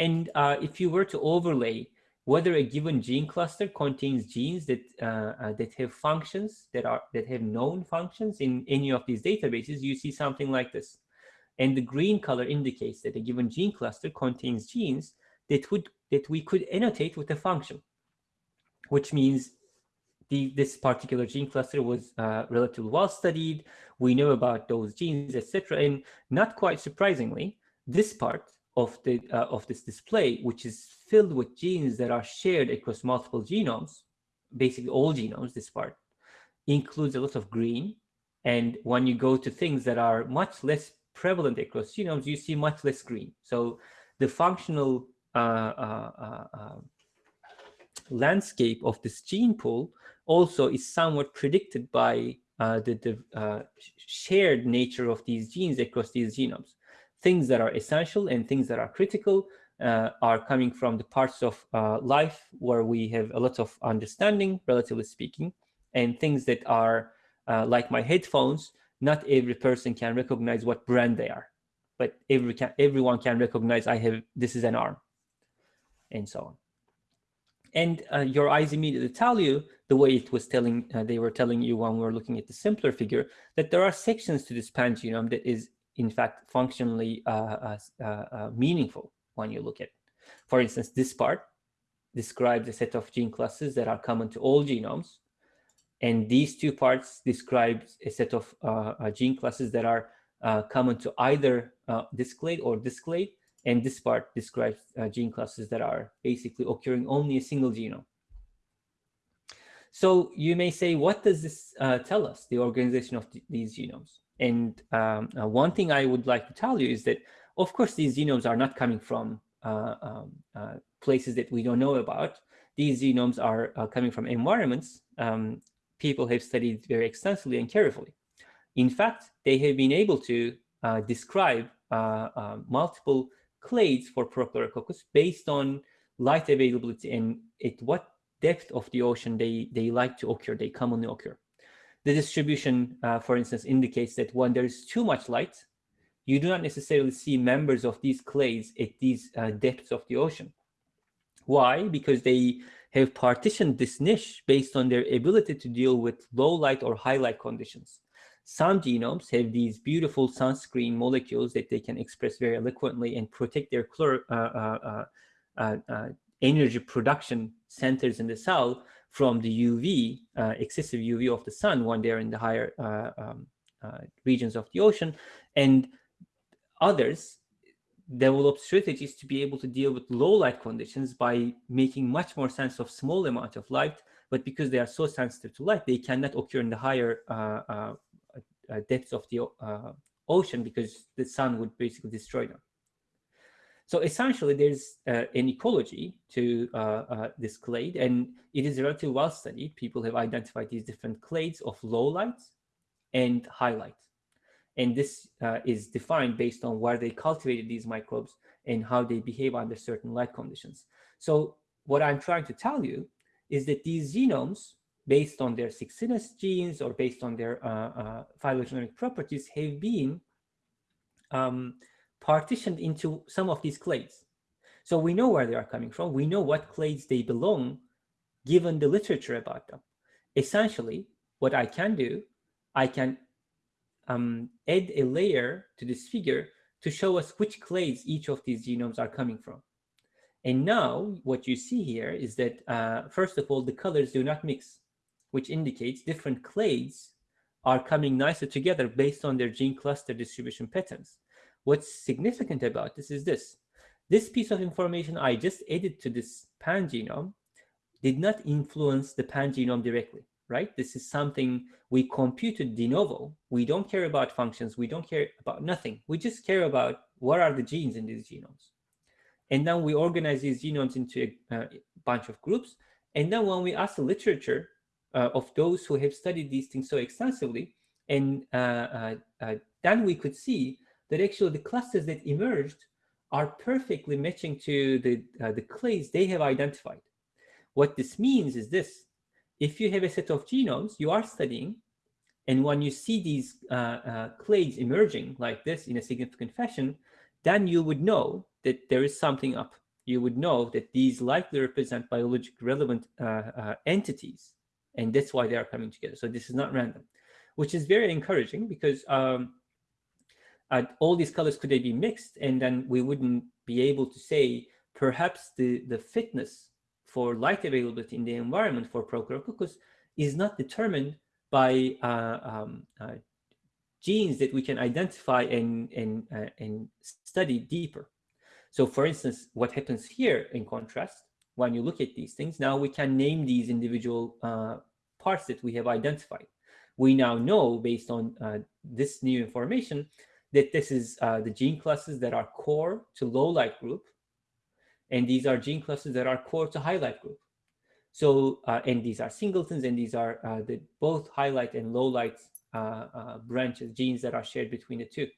And uh, if you were to overlay whether a given gene cluster contains genes that uh, uh that have functions that are that have known functions in any of these databases, you see something like this. And the green color indicates that a given gene cluster contains genes that would that we could annotate with a function, which means the, this particular gene cluster was uh, relatively well studied. We know about those genes, etc. And not quite surprisingly, this part of the uh, of this display, which is filled with genes that are shared across multiple genomes, basically all genomes, this part includes a lot of green. And when you go to things that are much less prevalent across genomes, you see much less green. So the functional uh, uh, uh, uh landscape of this gene pool also is somewhat predicted by uh, the, the uh, shared nature of these genes across these genomes. Things that are essential and things that are critical uh, are coming from the parts of uh, life where we have a lot of understanding, relatively speaking, and things that are uh, like my headphones, not every person can recognize what brand they are, but every can, everyone can recognize I have, this is an arm, and so on. And uh, your eyes immediately tell you the way it was telling uh, they were telling you when we were looking at the simpler figure that there are sections to this pangenome that is in fact functionally uh, uh, uh, meaningful when you look at it. For instance, this part describes a set of gene classes that are common to all genomes. And these two parts describe a set of gene classes that are common to either this clade or this clade and this part describes uh, gene classes that are basically occurring only a single genome. So you may say, what does this uh, tell us, the organization of th these genomes? And um, uh, one thing I would like to tell you is that, of course, these genomes are not coming from uh, um, uh, places that we don't know about. These genomes are uh, coming from environments um, people have studied very extensively and carefully. In fact, they have been able to describe multiple clades for Prochlorococcus based on light availability and at what depth of the ocean they, they like to occur, they commonly occur. The distribution, uh, for instance, indicates that when there is too much light, you do not necessarily see members of these clades at these uh, depths of the ocean. Why? Because they have partitioned this niche based on their ability to deal with low light or high light conditions. Some genomes have these beautiful sunscreen molecules that they can express very eloquently and protect their uh, uh, uh, uh, energy production centers in the cell from the UV, excessive UV of the sun when they're in the higher um, regions of the ocean. And others develop strategies to be able to deal with low light conditions by making much more sense of small amount of light, but because they are so sensitive to light, they cannot occur in the higher uh, uh, uh, depths of the uh, ocean because the sun would basically destroy them. So essentially, there's uh, an ecology to uh, uh, this clade, and it is relatively well studied. People have identified these different clades of low light and high light. And this uh, is defined based on where they cultivated these microbes and how they behave under certain light conditions. So what I'm trying to tell you is that these genomes based on their 6 genes or based on their uh, uh, phylogenetic properties have been um, partitioned into some of these clades. So we know where they are coming from. We know what clades they belong, given the literature about them. Essentially, what I can do, I can um, add a layer to this figure to show us which clades each of these genomes are coming from. And now what you see here is that, uh, first of all, the colors do not mix which indicates different clades are coming nicer together based on their gene cluster distribution patterns. What's significant about this is this. This piece of information I just added to this pangenome did not influence the pangenome directly, right? This is something we computed de novo. We don't care about functions. We don't care about nothing. We just care about what are the genes in these genomes. And then we organize these genomes into a, a bunch of groups. And then when we ask the literature uh, of those who have studied these things so extensively, and uh, uh, uh then we could see that actually the clusters that emerged are perfectly matching to the, uh, the clades they have identified. What this means is this. If you have a set of genomes you are studying, and when you see these uh, uh, clades emerging like this in a significant fashion, then you would know that there is something up. You would know that these likely represent biologic relevant uh, uh, entities, and that's why they are coming together. So this is not random, which is very encouraging because um, uh, all these colors could they be mixed and then we wouldn't be able to say perhaps the the fitness for light availability in the environment for Prochlorococcus is not determined by uh, um, uh, genes that we can identify and and uh, and study deeper. So, for instance, what happens here in contrast when you look at these things now we can name these individual uh, parts that we have identified. We now know based on this new information that this is uh, the gene classes that are core to low light group. And these are gene classes that are core to high light group. So, uh, and these are singletons and these are uh, the both high light and low light uh, uh, branches, genes that are shared between the two.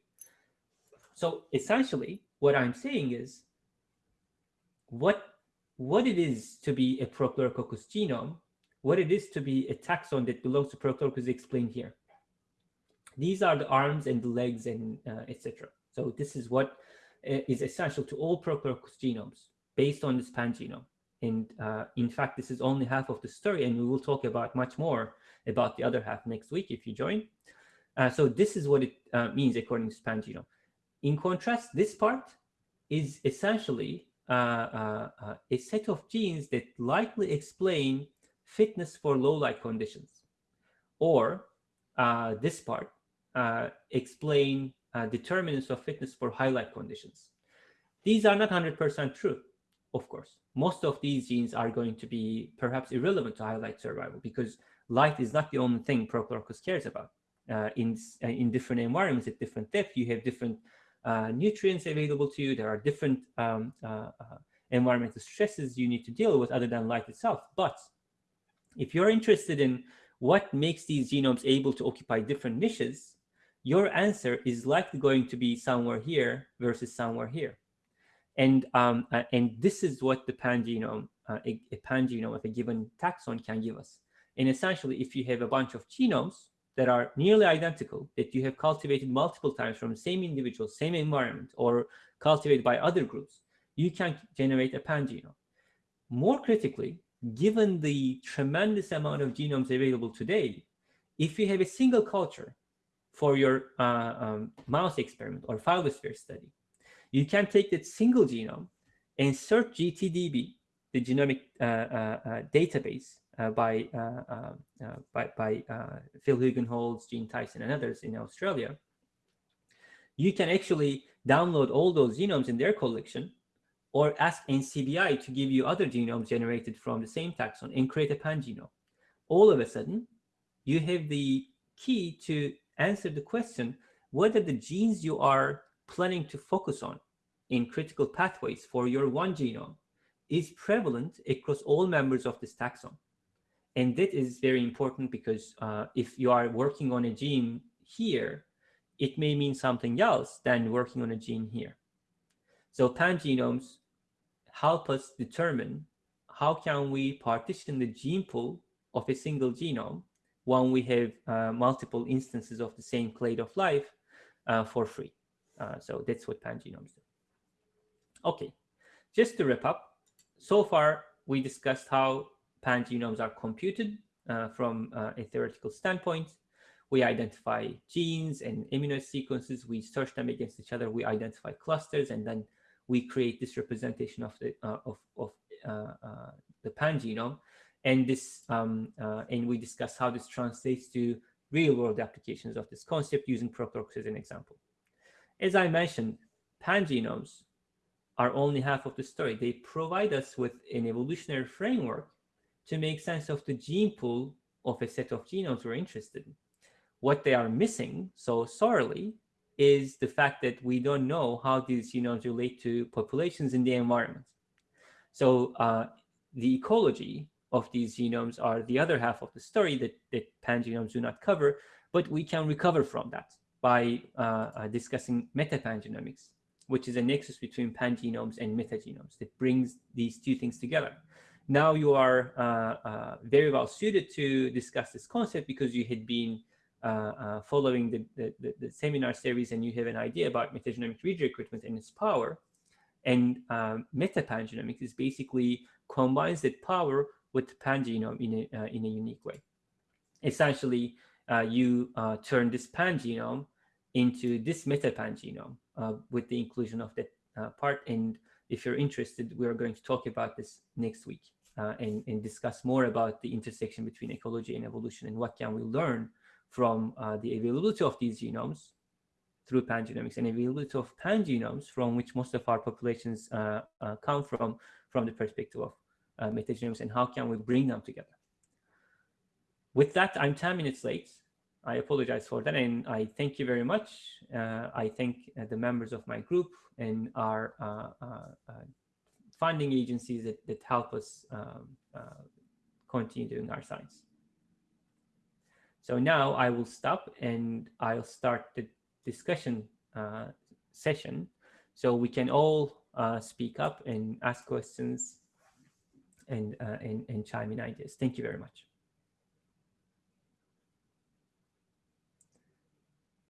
So essentially what I'm saying is what, what it is to be a Prochlorococcus genome, what it is to be a taxon that belongs to Prochlorococcus explained here. These are the arms and the legs and uh, etc. So this is what uh, essential to all Prokaryotic genomes based on this pangenome. And uh, in fact, this is only half of the story, and we will talk about much more about the other half next week if you join. Uh, so this is what it uh, means according to pangenome. In contrast, this part is essentially uh, a set of genes that likely explain fitness for low light conditions. Or this part uh, explain uh, determinants of fitness for high light conditions. These are not 100% true, of course. Most of these genes are going to be perhaps irrelevant to high light survival because light is not the only thing Prochlorococcus cares about. Uh, in, uh, in different environments at different depth, you have different uh, nutrients available to you. There are different um, uh, environmental stresses you need to deal with other than light itself. But if you're interested in what makes these genomes able to occupy different niches, your answer is likely going to be somewhere here versus somewhere here. And, um, uh, and this is what the pangenome, uh, a, a pangenome of a given taxon can give us. And essentially, if you have a bunch of genomes that are nearly identical, that you have cultivated multiple times from the same individual, same environment, or cultivated by other groups, you can generate a pangenome. More critically, given the tremendous amount of genomes available today, if you have a single culture for your uh, um, mouse experiment or phyllosphere study. You can take that single genome search GTDB, the genomic uh, uh, uh database uh, by, uh, by, by Phil Hugenholtz, Gene Tyson, and others in Australia. You can actually download all those genomes in their collection or ask NCBI to give you other genomes generated from the same taxon and create a pangenome. All of a sudden, you have the key to answer the question whether the genes you are planning to focus on in critical pathways for your one genome is prevalent across all members of this taxon. And that is very important because uh, if you are working on a gene here, it may mean something else than working on a gene here. So pangenomes help us determine how can we partition the gene pool of a single genome when we have uh, multiple instances of the same clade of life uh, for free. Uh, so that's what pangenomes do. Okay, just to wrap up, so far we discussed how pangenomes are computed uh, from uh, a theoretical standpoint. We identify genes and amino sequences, we search them against each other, we identify clusters, and then we create this representation of the uh, of, of the pangenome and this um, uh, and we discuss how this translates to real world applications of this concept using Prochlorococcus as an example. As I mentioned, pangenomes are only half of the story. They provide us with an evolutionary framework to make sense of the gene pool of a set of genomes we're interested in. What they are missing so sorely is the fact that we don't know how these genomes relate to populations in the environment. So uh, the ecology of these genomes are the other half of the story that, that pangenomes do not cover, but we can recover from that by uh, uh, discussing metapangenomics, which is a nexus between pangenomes and metagenomes that brings these two things together. Now you are uh, uh, very well suited to discuss this concept because you had been uh, uh, following the, the, the, the, seminar series and you have an idea about metagenomic read recruitment and its power. And metapangenomics is basically combines that power with the pangenome in a, in a unique way. Essentially, you turn this pangenome into this metapangenome uh, with the inclusion of that uh, part. And if you're interested, we are going to talk about this next week uh, and, and discuss more about the intersection between ecology and evolution and what can we learn from uh, the availability of these genomes through pangenomics and availability of pangenomes from which most of our populations uh, uh, come from, from the perspective of metagenomes and how can we bring them together. With that, I'm 10 minutes late. I apologize for that. And I thank you very much. Uh, I thank uh, the members of my group and our uh, uh, uh funding agencies that, that help us um, uh, continue doing our science. So now I will stop and I'll start the discussion session so we can all speak up and ask questions and, uh, and, and chime in ideas. Thank you very much.